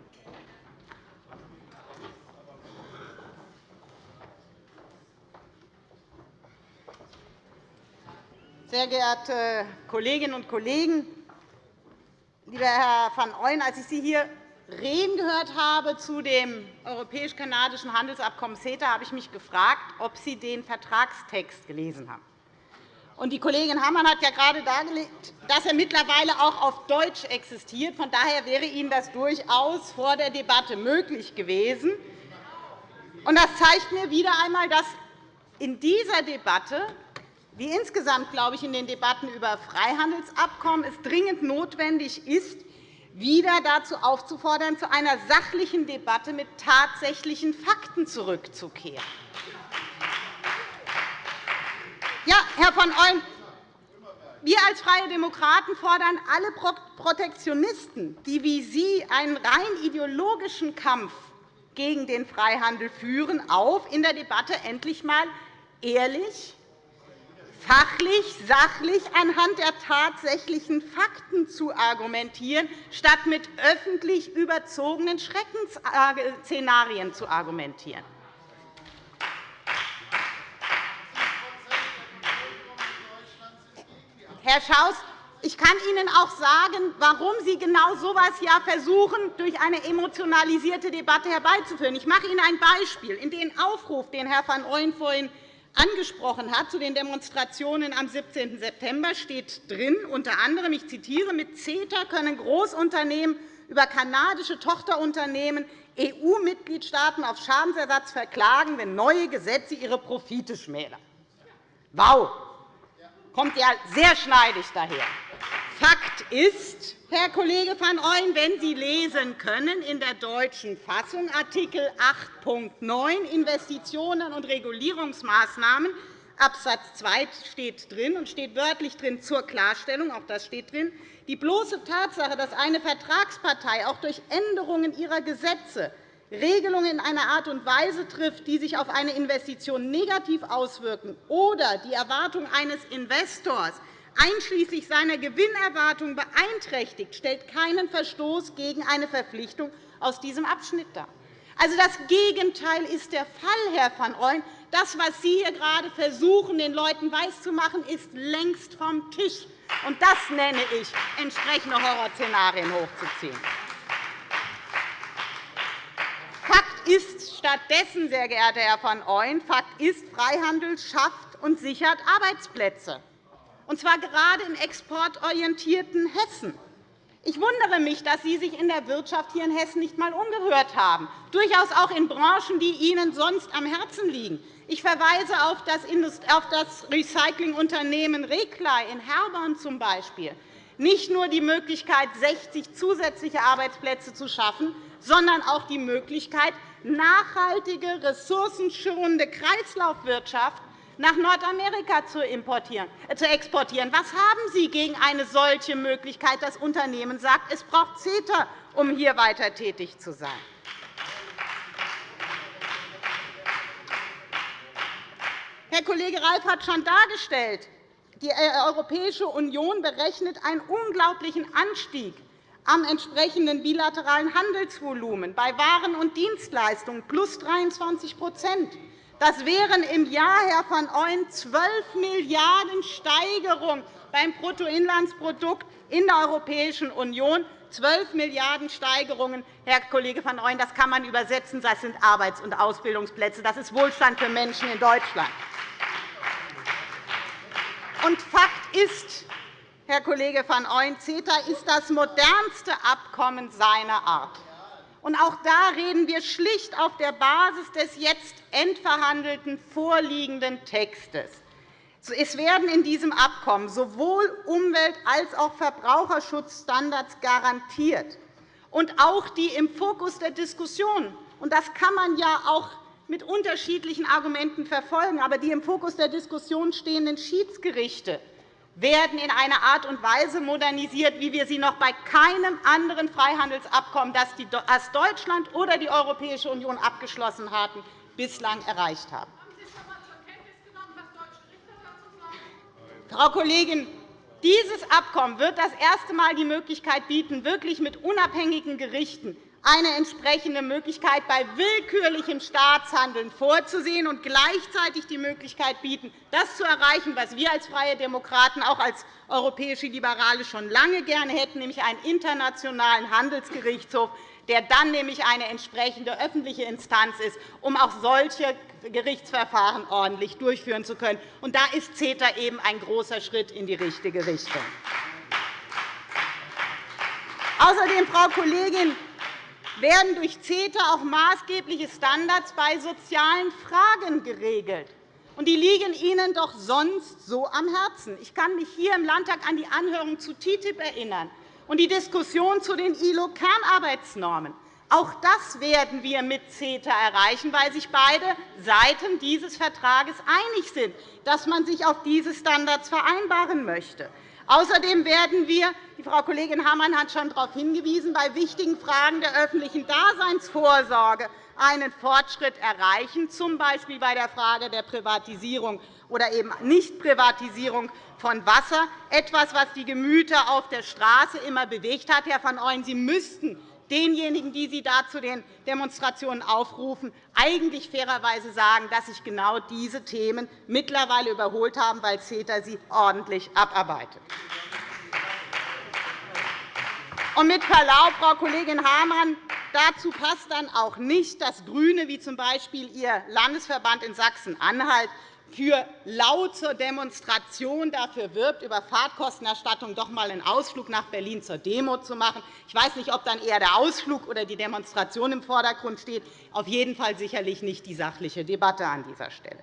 Sehr geehrte Kolleginnen und Kollegen! Lieber Herr van Ooyen, als ich Sie hier reden gehört habe zu dem europäisch-kanadischen Handelsabkommen CETA, habe ich mich gefragt, ob Sie den Vertragstext gelesen haben. Die Kollegin Hammann hat ja gerade dargelegt, dass er mittlerweile auch auf Deutsch existiert. Von daher wäre Ihnen das durchaus vor der Debatte möglich gewesen. Das zeigt mir wieder einmal, dass in dieser Debatte wie insgesamt, glaube ich, in den Debatten über Freihandelsabkommen es dringend notwendig ist, wieder dazu aufzufordern, zu einer sachlichen Debatte mit tatsächlichen Fakten zurückzukehren. Ja, Herr von Ooyen, Wir als Freie Demokraten fordern alle Protektionisten, die wie Sie einen rein ideologischen Kampf gegen den Freihandel führen, auf, in der Debatte endlich einmal ehrlich, fachlich, sachlich anhand der tatsächlichen Fakten zu argumentieren, statt mit öffentlich überzogenen Schreckensszenarien zu argumentieren. Herr Schaus, ich kann Ihnen auch sagen, warum Sie genau so etwas ja versuchen, durch eine emotionalisierte Debatte herbeizuführen. Ich mache Ihnen ein Beispiel. In den Aufruf, den Herr van Ooyen vorhin angesprochen hat, zu den Demonstrationen am 17. September steht drin, unter anderem, ich zitiere, mit CETA können Großunternehmen über kanadische Tochterunternehmen EU-Mitgliedstaaten auf Schadensersatz verklagen, wenn neue Gesetze ihre Profite schmälern. Wow! kommt ja sehr schneidig daher. Fakt ist, Herr Kollege van Ooyen, wenn Sie lesen können in der deutschen Fassung Artikel 8.9 Investitionen und Regulierungsmaßnahmen Abs. 2 steht drin und steht wörtlich drin zur Klarstellung, auch das steht drin, die bloße Tatsache, dass eine Vertragspartei auch durch Änderungen ihrer Gesetze Regelungen in einer Art und Weise trifft, die sich auf eine Investition negativ auswirken, oder die Erwartung eines Investors einschließlich seiner Gewinnerwartung beeinträchtigt, stellt keinen Verstoß gegen eine Verpflichtung aus diesem Abschnitt dar. Also, das Gegenteil ist der Fall, Herr van Ooyen. Das, was Sie hier gerade versuchen, den Leuten weiszumachen, ist längst vom Tisch. Und das nenne ich, entsprechende Horrorszenarien hochzuziehen. Fakt ist stattdessen, sehr geehrter Herr van Ooyen, Fakt ist, Freihandel schafft und sichert Arbeitsplätze, und zwar gerade im exportorientierten Hessen. Ich wundere mich, dass Sie sich in der Wirtschaft hier in Hessen nicht einmal umgehört haben, durchaus auch in Branchen, die Ihnen sonst am Herzen liegen. Ich verweise auf das Recyclingunternehmen Reclay in Herborn z. B. Nicht nur die Möglichkeit, 60 zusätzliche Arbeitsplätze zu schaffen, sondern auch die Möglichkeit, nachhaltige, ressourcenschonende Kreislaufwirtschaft nach Nordamerika zu, äh, zu exportieren. Was haben Sie gegen eine solche Möglichkeit? Das Unternehmen sagt, es braucht CETA, um hier weiter tätig zu sein. Herr Kollege Reif hat schon dargestellt, die Europäische Union berechnet einen unglaublichen Anstieg am entsprechenden bilateralen Handelsvolumen bei Waren und Dienstleistungen plus 23 Das wären im Jahr, Herr van Ooyen, 12 Milliarden € Steigerung beim Bruttoinlandsprodukt in der Europäischen Union. 12 Milliarden € Steigerungen, Herr Kollege van Ooyen, das kann man übersetzen. Das sind Arbeits- und Ausbildungsplätze. Das ist Wohlstand für Menschen in Deutschland. Und Fakt ist, Herr Kollege van Ooyen, CETA ist das modernste Abkommen seiner Art. Und auch da reden wir schlicht auf der Basis des jetzt endverhandelten vorliegenden Textes. Es werden in diesem Abkommen sowohl Umwelt- als auch Verbraucherschutzstandards garantiert. Und auch die im Fokus der Diskussion, und das kann man ja auch mit unterschiedlichen Argumenten verfolgen, aber die im Fokus der Diskussion stehenden Schiedsgerichte werden in einer Art und Weise modernisiert, wie wir sie noch bei keinem anderen Freihandelsabkommen, das Deutschland oder die Europäische Union abgeschlossen hatten, bislang erreicht haben. Frau Kollegin, dieses Abkommen wird das erste Mal die Möglichkeit bieten, wirklich mit unabhängigen Gerichten eine entsprechende Möglichkeit bei willkürlichem Staatshandeln vorzusehen und gleichzeitig die Möglichkeit bieten, das zu erreichen, was wir als Freie Demokraten auch als europäische Liberale schon lange gerne hätten, nämlich einen internationalen Handelsgerichtshof, der dann nämlich eine entsprechende öffentliche Instanz ist, um auch solche Gerichtsverfahren ordentlich durchführen zu können. Und da ist CETA eben ein großer Schritt in die richtige Richtung. Außerdem, Frau Kollegin, werden durch CETA auch maßgebliche Standards bei sozialen Fragen geregelt. Die liegen Ihnen doch sonst so am Herzen. Ich kann mich hier im Landtag an die Anhörung zu TTIP erinnern und die Diskussion zu den ILO-Kernarbeitsnormen. Auch das werden wir mit CETA erreichen, weil sich beide Seiten dieses Vertrages einig sind, dass man sich auf diese Standards vereinbaren möchte. Außerdem werden wir, die Frau Kollegin Hammann hat schon darauf hingewiesen, bei wichtigen Fragen der öffentlichen Daseinsvorsorge einen Fortschritt erreichen, z. B. bei der Frage der Privatisierung oder eben Nichtprivatisierung von Wasser, etwas, was die Gemüter auf der Straße immer bewegt hat. Herr van Ooyen, Sie müssten denjenigen, die Sie da zu den Demonstrationen aufrufen, eigentlich fairerweise sagen, dass sich genau diese Themen mittlerweile überholt haben, weil CETA sie ordentlich abarbeitet. Und mit Verlaub, Frau Kollegin Hamann, dazu passt dann auch nicht, dass GRÜNE, wie z. B. Ihr Landesverband in Sachsen-Anhalt, für laute Demonstration dafür wirbt, über Fahrtkostenerstattung doch einmal einen Ausflug nach Berlin zur Demo zu machen. Ich weiß nicht, ob dann eher der Ausflug oder die Demonstration im Vordergrund steht. Auf jeden Fall sicherlich nicht die sachliche Debatte an dieser Stelle.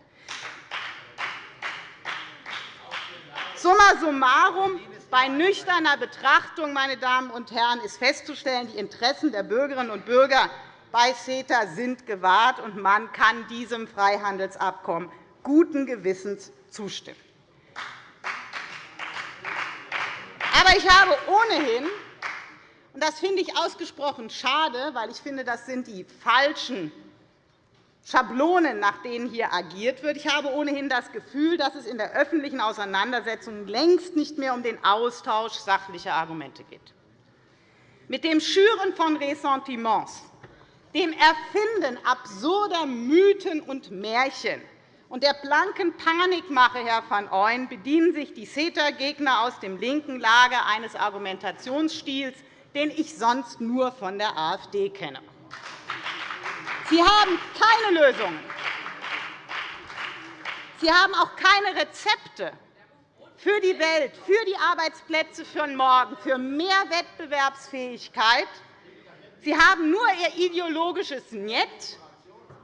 Summa summarum, bei nüchterner Betrachtung meine Damen und Herren, ist festzustellen, die Interessen der Bürgerinnen und Bürger bei CETA sind gewahrt, und man kann diesem Freihandelsabkommen guten Gewissens zustimmen. Aber ich habe ohnehin, und das finde ich ausgesprochen schade, weil ich finde, das sind die falschen Schablonen, nach denen hier agiert wird. Ich habe ohnehin das Gefühl, dass es in der öffentlichen Auseinandersetzung längst nicht mehr um den Austausch sachlicher Argumente geht. Mit dem Schüren von Ressentiments, dem Erfinden absurder Mythen und Märchen und der blanken Panikmache, Herr van Ooyen, bedienen sich die CETA-Gegner aus dem linken Lager eines Argumentationsstils, den ich sonst nur von der AfD kenne. Sie haben keine Lösungen. Sie haben auch keine Rezepte für die Welt, für die Arbeitsplätze von morgen, für mehr Wettbewerbsfähigkeit. Sie haben nur Ihr ideologisches Niet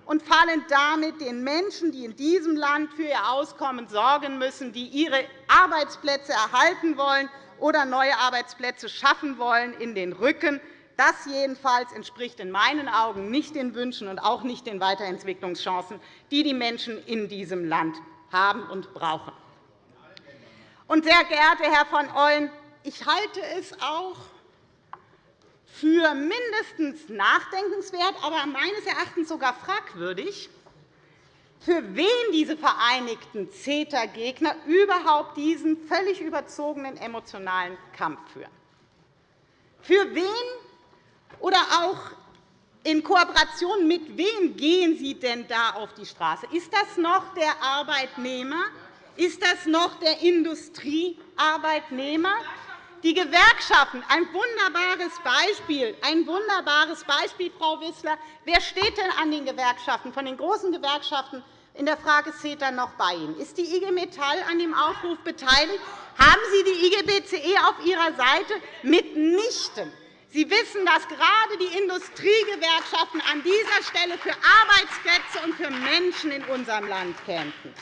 und fallen damit den Menschen, die in diesem Land für ihr Auskommen sorgen müssen, die ihre Arbeitsplätze erhalten wollen oder neue Arbeitsplätze schaffen wollen, in den Rücken. Das jedenfalls entspricht in meinen Augen nicht den Wünschen und auch nicht den Weiterentwicklungschancen, die die Menschen in diesem Land haben und brauchen. sehr geehrter Herr van Ooyen, ich halte es auch für mindestens nachdenkenswert, aber meines Erachtens sogar fragwürdig, für wen diese vereinigten CETA-Gegner überhaupt diesen völlig überzogenen emotionalen Kampf führen. Für wen oder auch in Kooperation mit wem gehen Sie denn da auf die Straße? Ist das noch der Arbeitnehmer? Ist das noch der Industriearbeitnehmer? Die Gewerkschaften, ein wunderbares Beispiel, ein wunderbares Beispiel, Frau Wissler. Wer steht denn an den Gewerkschaften, von den großen Gewerkschaften in der Frage CETA noch bei Ihnen? Ist die IG Metall an dem Aufruf beteiligt? Haben Sie die IGBCE auf Ihrer Seite? Mitnichten. Sie wissen, dass gerade die Industriegewerkschaften an dieser Stelle für Arbeitsplätze und für Menschen in unserem Land kämpfen.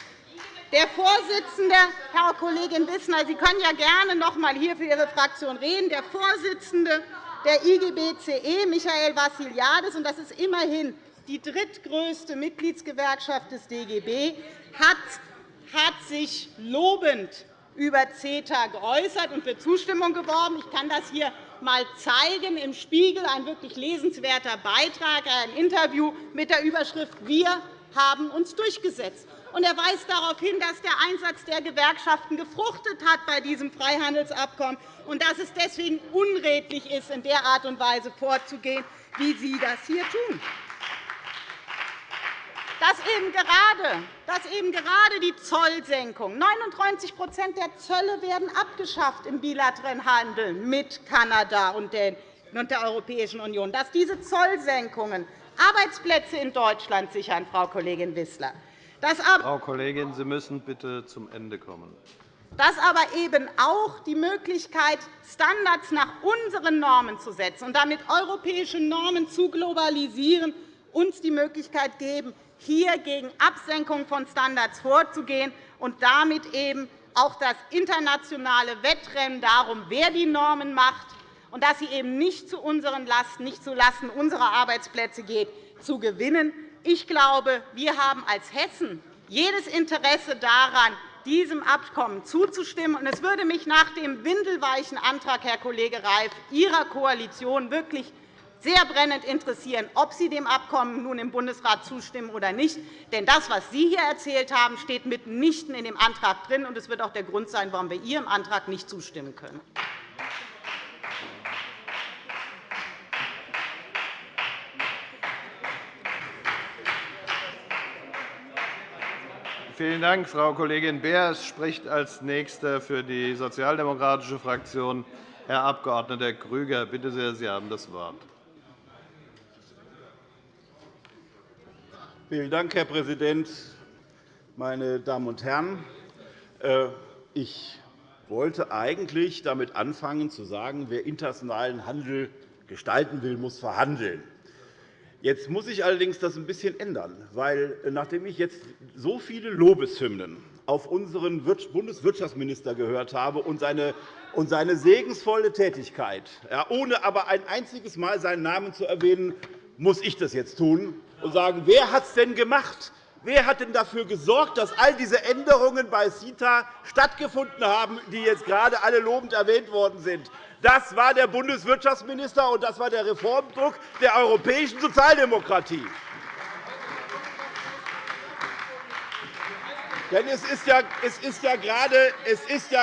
Der Vorsitzende, Frau Kollegin Wissner, Sie können ja gerne noch einmal hier für Ihre Fraktion reden. Der Vorsitzende der IGBCE, Michael Vassiliadis, und das ist immerhin die drittgrößte Mitgliedsgewerkschaft des DGB, hat sich lobend über CETA geäußert und für Zustimmung geworben. Ich kann das hier einmal zeigen. Im Spiegel ein wirklich lesenswerter Beitrag, ein Interview mit der Überschrift Wir haben uns durchgesetzt. Er weist darauf hin, dass der Einsatz der Gewerkschaften gefruchtet hat bei diesem Freihandelsabkommen und dass es deswegen unredlich ist, in der Art und Weise vorzugehen, wie Sie das hier tun. Dass eben gerade, dass eben gerade die Zollsenkung 99% der Zölle werden abgeschafft im bilateralen Handel mit Kanada und der Europäischen Union, dass diese Zollsenkungen Arbeitsplätze in Deutschland sichern, Frau Kollegin Wissler. Frau Kollegin, Sie müssen bitte zum Ende kommen. Dass aber eben auch die Möglichkeit, Standards nach unseren Normen zu setzen und damit europäische Normen zu globalisieren, uns die Möglichkeit geben, hier gegen Absenkung von Standards vorzugehen und damit eben auch das internationale Wettrennen darum, wer die Normen macht, und dass sie eben nicht zu unseren Lasten, nicht zulasten unserer Arbeitsplätze geht, zu gewinnen. Ich glaube, wir haben als Hessen jedes Interesse daran, diesem Abkommen zuzustimmen. Es würde mich nach dem windelweichen Antrag, Herr Kollege Reif, Ihrer Koalition wirklich sehr brennend interessieren, ob Sie dem Abkommen nun im Bundesrat zustimmen oder nicht. Denn das, was Sie hier erzählt haben, steht mitnichten in dem Antrag drin. und Es wird auch der Grund sein, warum wir Ihrem Antrag nicht zustimmen können. Vielen Dank, Frau Kollegin Beer. Es spricht als Nächster für die Sozialdemokratische Fraktion Herr Abg. Grüger. Bitte sehr, Sie haben das Wort. Vielen Dank, Herr Präsident, meine Damen und Herren! Äh, ich wollte eigentlich damit anfangen, zu sagen, wer internationalen Handel gestalten will, muss verhandeln. Jetzt muss ich allerdings das ein bisschen ändern, weil äh, nachdem ich jetzt so viele Lobeshymnen auf unseren Bundeswirtschaftsminister gehört habe und seine, und seine segensvolle Tätigkeit, ohne aber ein einziges Mal seinen Namen zu erwähnen, muss ich das jetzt tun und sagen, wer hat es denn gemacht? Wer hat denn dafür gesorgt, dass all diese Änderungen bei CITA stattgefunden haben, die jetzt gerade alle lobend erwähnt worden sind? Das war der Bundeswirtschaftsminister, und das war der Reformdruck der europäischen Sozialdemokratie. Denn es ist ja, gerade,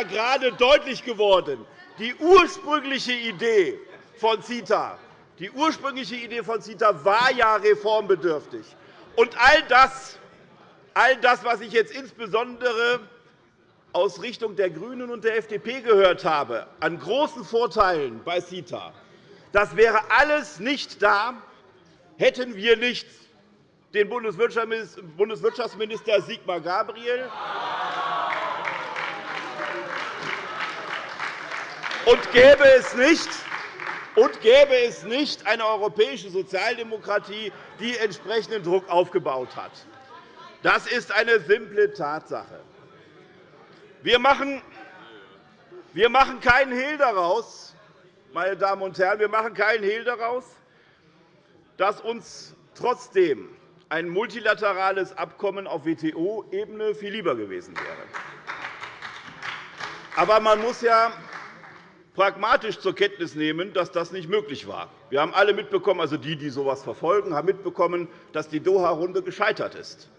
gerade deutlich geworden, die ursprüngliche Idee von CITA die ursprüngliche Idee von CITA war ja reformbedürftig. Und all das, all das, was ich jetzt insbesondere aus Richtung der GRÜNEN und der FDP gehört habe, an großen Vorteilen bei CITA, das wäre alles nicht da, hätten wir nicht den Bundeswirtschaftsminister Sigmar Gabriel und gäbe es nicht und gäbe es nicht eine europäische Sozialdemokratie, die entsprechenden Druck aufgebaut hat. Das ist eine simple Tatsache. Wir machen, wir machen keinen Hehl daraus, meine Damen und Herren, wir machen keinen Hehl daraus, dass uns trotzdem ein multilaterales Abkommen auf WTO-Ebene viel lieber gewesen wäre. Aber man muss ja pragmatisch zur Kenntnis nehmen, dass das nicht möglich war. Wir haben alle mitbekommen, also die, die so etwas verfolgen, haben mitbekommen, dass die Doha-Runde gescheitert ist.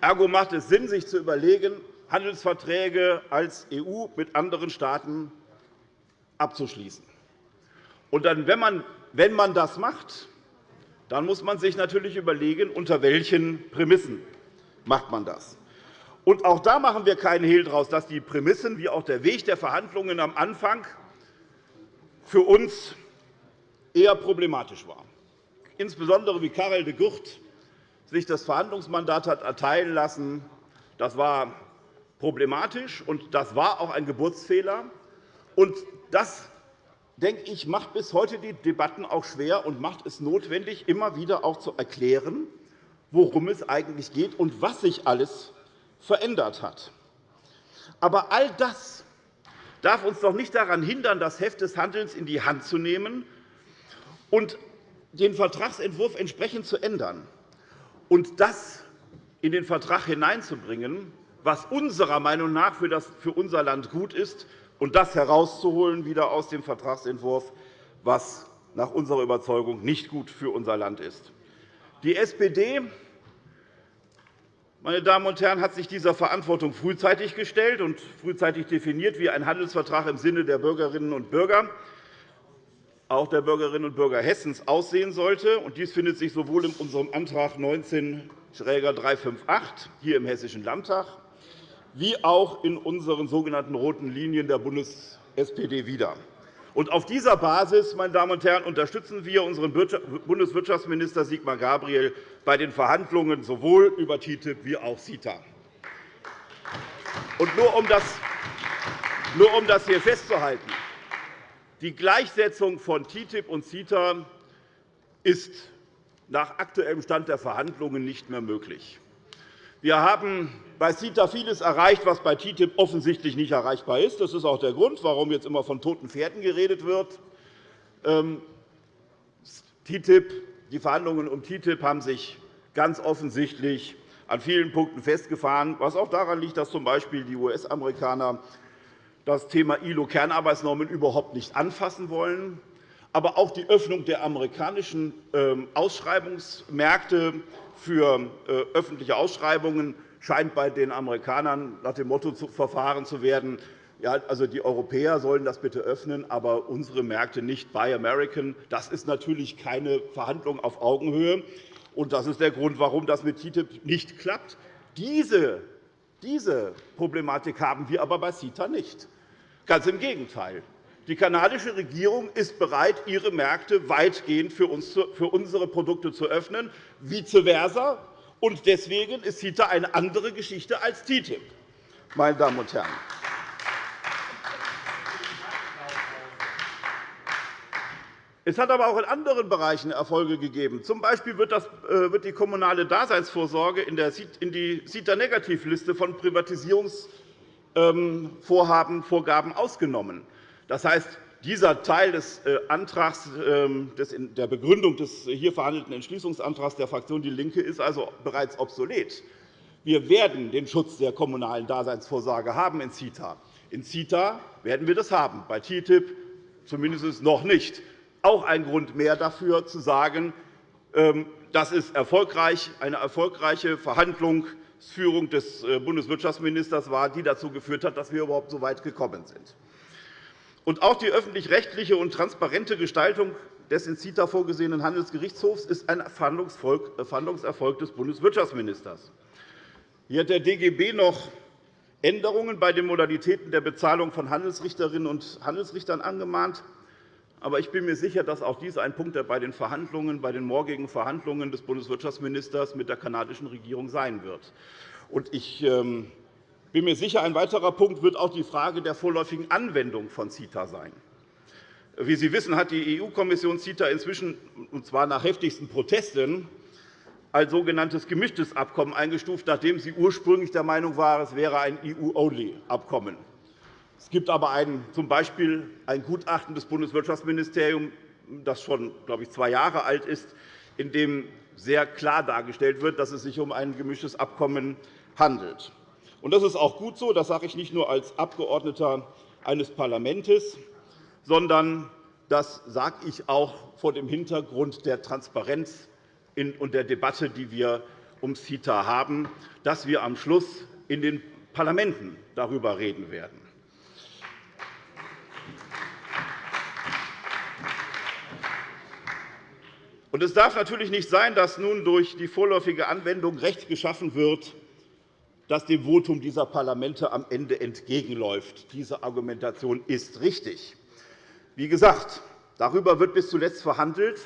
Ergo macht es Sinn, sich zu überlegen, Handelsverträge als EU mit anderen Staaten abzuschließen. Und dann, wenn, man, wenn man das macht, dann muss man sich natürlich überlegen, unter welchen Prämissen macht man das. Und auch da machen wir keinen Hehl daraus, dass die Prämissen wie auch der Weg der Verhandlungen am Anfang für uns eher problematisch war. Insbesondere wie Karel de Gucht sich das Verhandlungsmandat hat erteilen lassen, das war problematisch, und das war auch ein Geburtsfehler. Und das, denke ich, macht bis heute die Debatten auch schwer und macht es notwendig, immer wieder auch zu erklären, worum es eigentlich geht und was sich alles verändert hat. Aber all das darf uns doch nicht daran hindern, das Heft des Handelns in die Hand zu nehmen und den Vertragsentwurf entsprechend zu ändern und das in den Vertrag hineinzubringen, was unserer Meinung nach für unser Land gut ist, und das herauszuholen wieder aus dem Vertragsentwurf, was nach unserer Überzeugung nicht gut für unser Land ist. Die SPD meine Damen und Herren, hat sich dieser Verantwortung frühzeitig gestellt und frühzeitig definiert, wie ein Handelsvertrag im Sinne der Bürgerinnen und Bürger, auch der Bürgerinnen und Bürger Hessens, aussehen sollte. Dies findet sich sowohl in unserem Antrag 19 358 hier im Hessischen Landtag wie auch in unseren sogenannten roten Linien der Bundes-SPD wieder. Auf dieser Basis meine Damen und Herren, unterstützen wir unseren Bundeswirtschaftsminister Sigmar Gabriel bei den Verhandlungen sowohl über TTIP wie auch CETA. Nur um das hier festzuhalten. Die Gleichsetzung von TTIP und CETA ist nach aktuellem Stand der Verhandlungen nicht mehr möglich. Wir haben bei CETA vieles erreicht, was bei TTIP offensichtlich nicht erreichbar ist. Das ist auch der Grund, warum jetzt immer von toten Pferden geredet wird. Ähm, TTIP, die Verhandlungen um TTIP haben sich ganz offensichtlich an vielen Punkten festgefahren, was auch daran liegt, dass z. B. die US-Amerikaner das Thema ILO-Kernarbeitsnormen überhaupt nicht anfassen wollen. Aber auch die Öffnung der amerikanischen ähm, Ausschreibungsmärkte für äh, öffentliche Ausschreibungen scheint bei den Amerikanern nach dem Motto verfahren zu werden, ja, also die Europäer sollen das bitte öffnen, aber unsere Märkte nicht. Buy American. Das ist natürlich keine Verhandlung auf Augenhöhe. Und das ist der Grund, warum das mit TTIP nicht klappt. Diese, diese Problematik haben wir aber bei CETA nicht. Ganz im Gegenteil. Die kanadische Regierung ist bereit, ihre Märkte weitgehend für unsere Produkte zu öffnen, vice versa. Und deswegen ist CETA eine andere Geschichte als TTIP. Meine Damen und Herren. Es hat aber auch in anderen Bereichen Erfolge gegeben. Zum Beispiel äh, wird die kommunale Daseinsvorsorge in die CETA-Negativliste von Privatisierungsvorhaben Vorgaben ausgenommen. Das heißt, dieser Teil des äh, Antrags, ähm, der Begründung des hier verhandelten Entschließungsantrags der Fraktion DIE LINKE ist also bereits obsolet. Wir werden den Schutz der kommunalen Daseinsvorsorge haben in CETA. In CETA werden wir das haben, bei TTIP zumindest noch nicht auch ein Grund mehr dafür, zu sagen, ähm, das ist erfolgreich, eine erfolgreiche Verhandlungsführung des äh, Bundeswirtschaftsministers war, die dazu geführt hat, dass wir überhaupt so weit gekommen sind. Auch die öffentlich-rechtliche und transparente Gestaltung des in CETA vorgesehenen Handelsgerichtshofs ist ein Verhandlungserfolg des Bundeswirtschaftsministers. Hier hat der DGB noch Änderungen bei den Modalitäten der Bezahlung von Handelsrichterinnen und Handelsrichtern angemahnt. Aber ich bin mir sicher, dass auch dies ein Punkt bei den Verhandlungen, bei den morgigen Verhandlungen des Bundeswirtschaftsministers mit der kanadischen Regierung sein wird. Ich ähm, bin mir sicher, ein weiterer Punkt wird auch die Frage der vorläufigen Anwendung von CETA sein. Wie Sie wissen, hat die EU-Kommission CETA inzwischen, und zwar nach heftigsten Protesten, als sogenanntes gemischtes Abkommen eingestuft, nachdem sie ursprünglich der Meinung war, es wäre ein EU-Only-Abkommen. Es gibt aber ein, z. B. ein Gutachten des Bundeswirtschaftsministeriums, das schon glaube ich, zwei Jahre alt ist, in dem sehr klar dargestellt wird, dass es sich um ein gemischtes Abkommen handelt. Das ist auch gut so. Das sage ich nicht nur als Abgeordneter eines Parlaments, sondern das sage ich auch vor dem Hintergrund der Transparenz und der Debatte, die wir um CETA haben, dass wir am Schluss in den Parlamenten darüber reden werden. Und es darf natürlich nicht sein, dass nun durch die vorläufige Anwendung Recht geschaffen wird, das dem Votum dieser Parlamente am Ende entgegenläuft. Diese Argumentation ist richtig. Wie gesagt, darüber wird bis zuletzt verhandelt,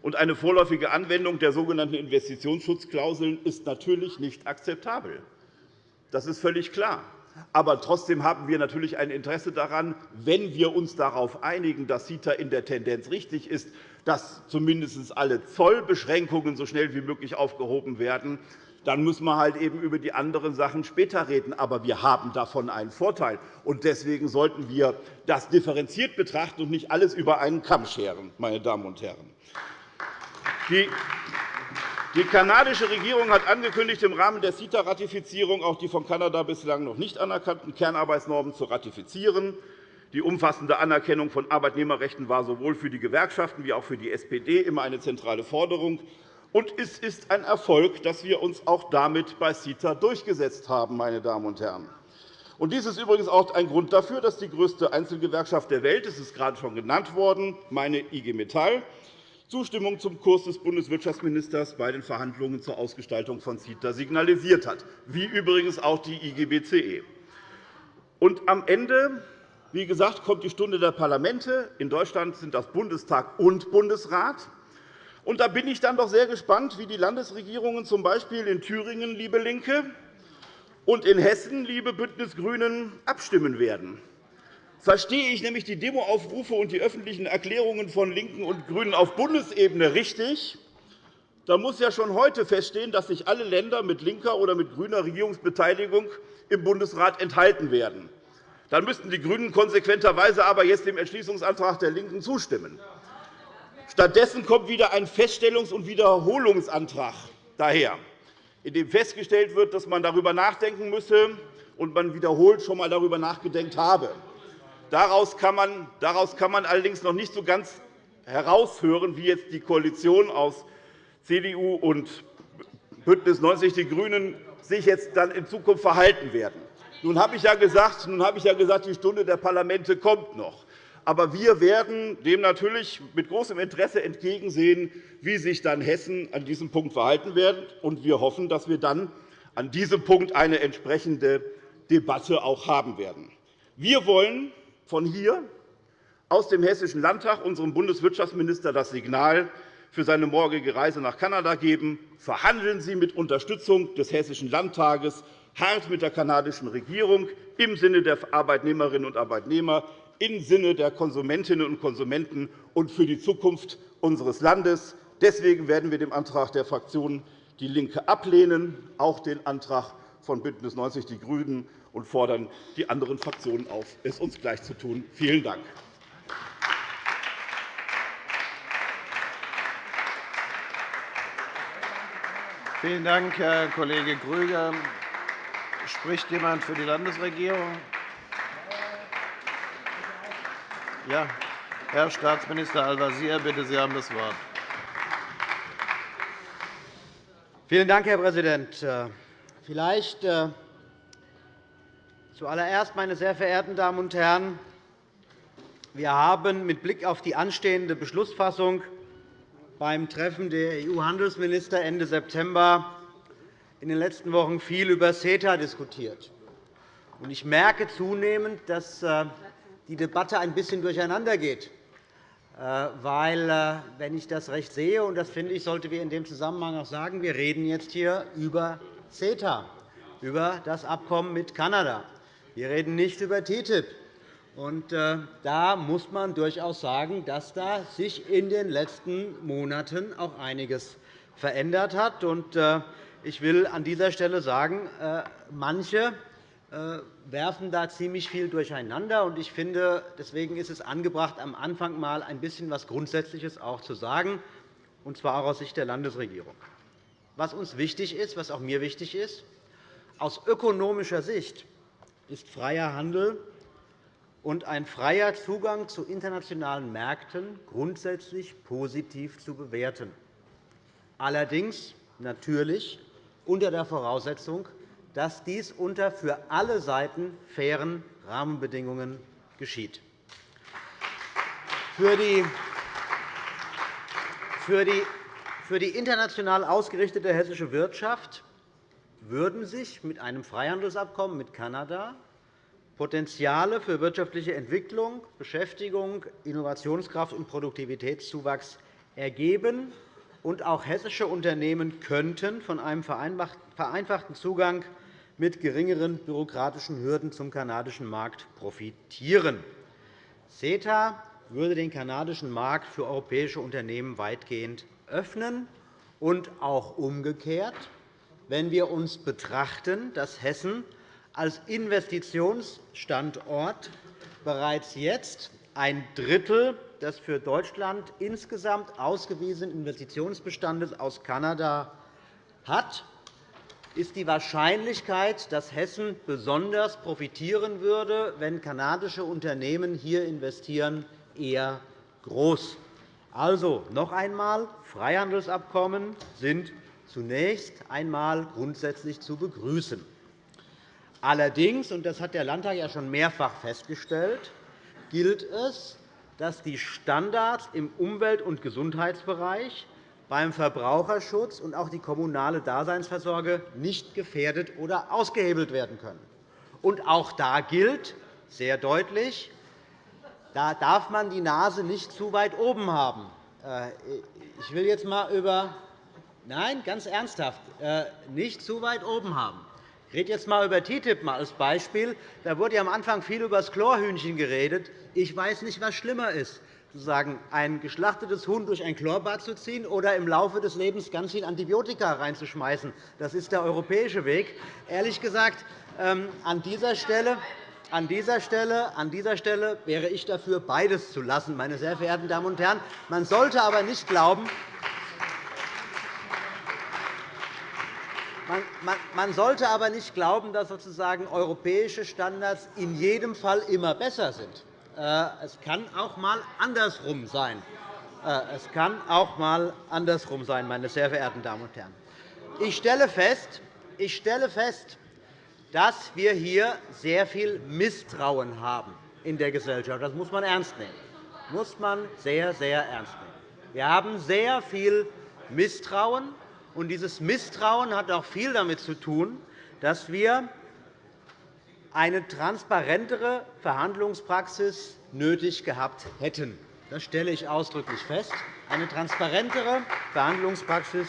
und eine vorläufige Anwendung der sogenannten Investitionsschutzklauseln ist natürlich nicht akzeptabel. Das ist völlig klar. Aber trotzdem haben wir natürlich ein Interesse daran, wenn wir uns darauf einigen, dass CETA in der Tendenz richtig ist, dass zumindest alle Zollbeschränkungen so schnell wie möglich aufgehoben werden. Dann müssen wir halt eben über die anderen Sachen später reden. Aber wir haben davon einen Vorteil. Und deswegen sollten wir das differenziert betrachten und nicht alles über einen Kamm scheren. Meine Damen und Herren. Die kanadische Regierung hat angekündigt, im Rahmen der CETA-Ratifizierung auch die von Kanada bislang noch nicht anerkannten Kernarbeitsnormen zu ratifizieren. Die umfassende Anerkennung von Arbeitnehmerrechten war sowohl für die Gewerkschaften wie auch für die SPD immer eine zentrale Forderung. Und es ist ein Erfolg, dass wir uns auch damit bei CETA durchgesetzt haben. Meine Damen und Herren. Und dies ist übrigens auch ein Grund dafür, dass die größte Einzelgewerkschaft der Welt, das ist gerade schon genannt worden, meine IG Metall, Zustimmung zum Kurs des Bundeswirtschaftsministers bei den Verhandlungen zur Ausgestaltung von CETA signalisiert hat, wie übrigens auch die IGBCE. Und am Ende wie gesagt, kommt die Stunde der Parlamente. In Deutschland sind das Bundestag und Bundesrat. Und da bin ich dann doch sehr gespannt, wie die Landesregierungen z. B. in Thüringen, liebe LINKE, und in Hessen, liebe BÜNDNIS GRÜNEN, abstimmen werden. Verstehe ich nämlich die Demoaufrufe und die öffentlichen Erklärungen von LINKEN und GRÜNEN auf Bundesebene richtig, dann muss ja schon heute feststehen, dass sich alle Länder mit linker oder mit grüner Regierungsbeteiligung im Bundesrat enthalten werden. Dann müssten die GRÜNEN konsequenterweise aber jetzt dem Entschließungsantrag der LINKEN zustimmen. Stattdessen kommt wieder ein Feststellungs- und Wiederholungsantrag daher. in dem festgestellt wird, dass man darüber nachdenken müsse und man wiederholt schon einmal darüber nachgedacht habe. Daraus kann, man, daraus kann man allerdings noch nicht so ganz heraushören, wie jetzt die Koalition aus CDU und BÜNDNIS 90 die GRÜNEN sich jetzt dann in Zukunft verhalten werden. Nun habe ich ja gesagt, nun habe ich ja gesagt die Stunde der Parlamente kommt noch. Aber wir werden dem natürlich mit großem Interesse entgegensehen, wie sich dann Hessen an diesem Punkt verhalten wird. Und wir hoffen, dass wir dann an diesem Punkt eine entsprechende Debatte auch haben werden. Wir wollen von hier aus dem Hessischen Landtag unserem Bundeswirtschaftsminister das Signal für seine morgige Reise nach Kanada geben. Verhandeln Sie mit Unterstützung des Hessischen Landtages hart mit der kanadischen Regierung im Sinne der Arbeitnehmerinnen und Arbeitnehmer, im Sinne der Konsumentinnen und Konsumenten und für die Zukunft unseres Landes. Deswegen werden wir den Antrag der Fraktion DIE LINKE ablehnen, auch den Antrag von BÜNDNIS 90 die GRÜNEN, und fordern die anderen Fraktionen auf, es uns gleich zu tun. Vielen Dank. Vielen Dank, Herr Kollege Grüger. Spricht jemand für die Landesregierung? Ja. Herr Staatsminister Al-Wazir, bitte, Sie haben das Wort. Vielen Dank, Herr Präsident. Äh, vielleicht äh, zuallererst, meine sehr verehrten Damen und Herren, wir haben mit Blick auf die anstehende Beschlussfassung beim Treffen der EU-Handelsminister Ende September in den letzten Wochen viel über CETA diskutiert. Ich merke zunehmend, dass äh, die Debatte ein bisschen durcheinandergeht. Äh, weil, äh, wenn ich das recht sehe, und das finde ich, sollten wir in dem Zusammenhang auch sagen, wir reden jetzt hier über CETA, über das Abkommen mit Kanada. Wir reden nicht über TTIP. Äh, da muss man durchaus sagen, dass da sich in den letzten Monaten auch einiges verändert hat. Ich will an dieser Stelle sagen, manche äh, werfen da ziemlich viel durcheinander. Ich finde, deswegen ist es angebracht, am Anfang einmal ein bisschen etwas Grundsätzliches auch zu sagen, und zwar auch aus Sicht der Landesregierung. Was uns wichtig ist, was auch mir wichtig ist, aus ökonomischer Sicht ist freier Handel und ein freier Zugang zu internationalen Märkten grundsätzlich positiv zu bewerten. Allerdings natürlich unter der Voraussetzung, dass dies unter für alle Seiten fairen Rahmenbedingungen geschieht. Für die, international ausgerichtete hessische Wirtschaft würden sich mit einem Freihandelsabkommen mit Kanada Potenziale für wirtschaftliche Entwicklung, Beschäftigung, Innovationskraft und Produktivitätszuwachs ergeben, und auch hessische Unternehmen könnten von einem vereinfachten Zugang mit geringeren bürokratischen Hürden zum kanadischen Markt profitieren. CETA würde den kanadischen Markt für europäische Unternehmen weitgehend öffnen und auch umgekehrt, wenn wir uns betrachten, dass Hessen als Investitionsstandort bereits jetzt ein Drittel des für Deutschland insgesamt ausgewiesenen Investitionsbestandes aus Kanada hat ist die Wahrscheinlichkeit, dass Hessen besonders profitieren würde, wenn kanadische Unternehmen hier investieren, eher groß. Also noch einmal, Freihandelsabkommen sind zunächst einmal grundsätzlich zu begrüßen. Allerdings, und das hat der Landtag ja schon mehrfach festgestellt, gilt es, dass die Standards im Umwelt- und Gesundheitsbereich beim Verbraucherschutz und auch die kommunale Daseinsversorge nicht gefährdet oder ausgehebelt werden können. Und auch da gilt sehr deutlich, da darf man die Nase nicht zu weit oben haben. Äh, ich will jetzt einmal über Nein, ganz ernsthaft, äh, nicht zu weit oben haben. Ich rede jetzt einmal über TTIP als Beispiel. Da wurde am Anfang viel über das Chlorhühnchen geredet. Ich weiß nicht, was schlimmer ist sozusagen ein geschlachtetes Huhn durch ein Chlorbad zu ziehen oder im Laufe des Lebens ganz viel Antibiotika reinzuschmeißen. Das ist der europäische Weg. Ehrlich gesagt, ähm, an dieser Stelle an dieser, Stelle, an dieser Stelle wäre ich dafür, beides zu lassen, meine sehr verehrten Damen und Herren. Man sollte aber nicht glauben, Man sollte aber nicht glauben, dass sozusagen europäische Standards in jedem Fall immer besser sind. Äh, es kann auch einmal andersrum sein. Äh, es kann auch einmal andersrum sein, meine sehr verehrten Damen und Herren. Ich stelle fest, ich stelle fest dass wir hier sehr viel Misstrauen haben in der Gesellschaft. Das muss man ernst nehmen. Das muss man sehr, sehr ernst nehmen. Wir haben sehr viel Misstrauen, und dieses Misstrauen hat auch viel damit zu tun, dass wir eine transparentere Verhandlungspraxis nötig gehabt hätten. Das stelle ich ausdrücklich fest. Eine transparentere Verhandlungspraxis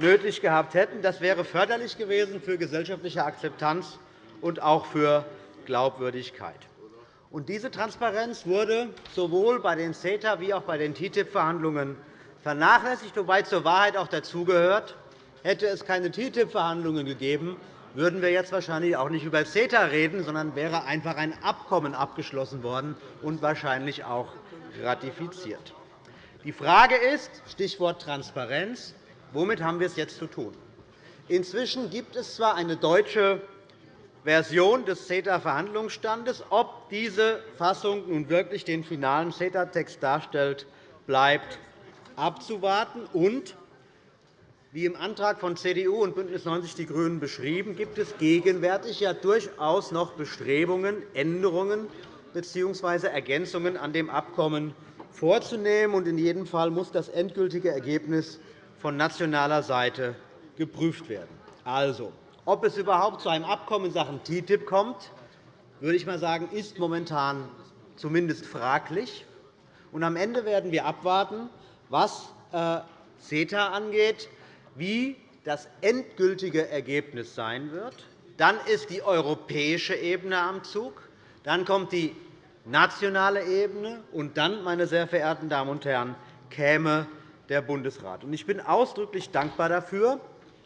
nötig gehabt hätten. Das wäre förderlich gewesen für gesellschaftliche Akzeptanz und auch für Glaubwürdigkeit. Diese Transparenz wurde sowohl bei den CETA- wie auch bei den TTIP-Verhandlungen vernachlässigt, wobei zur Wahrheit auch dazugehört, hätte es keine TTIP-Verhandlungen gegeben, würden wir jetzt wahrscheinlich auch nicht über CETA reden, sondern wäre einfach ein Abkommen abgeschlossen worden und wahrscheinlich auch ratifiziert. Die Frage ist, Stichwort Transparenz, Womit haben wir es jetzt zu tun? Inzwischen gibt es zwar eine deutsche Version des CETA-Verhandlungsstandes. Ob diese Fassung nun wirklich den finalen CETA-Text darstellt, bleibt abzuwarten. Und wie im Antrag von CDU und BÜNDNIS 90 die GRÜNEN beschrieben, gibt es gegenwärtig ja durchaus noch Bestrebungen, Änderungen bzw. Ergänzungen an dem Abkommen vorzunehmen. In jedem Fall muss das endgültige Ergebnis von nationaler Seite geprüft werden. Also, ob es überhaupt zu einem Abkommen in Sachen TTIP kommt, würde ich mal sagen, ist momentan zumindest fraglich. Und am Ende werden wir abwarten, was äh, CETA angeht, wie das endgültige Ergebnis sein wird. Dann ist die europäische Ebene am Zug. Dann kommt die nationale Ebene. Und dann, meine sehr verehrten Damen und Herren, käme der Bundesrat. Ich bin ausdrücklich dankbar dafür,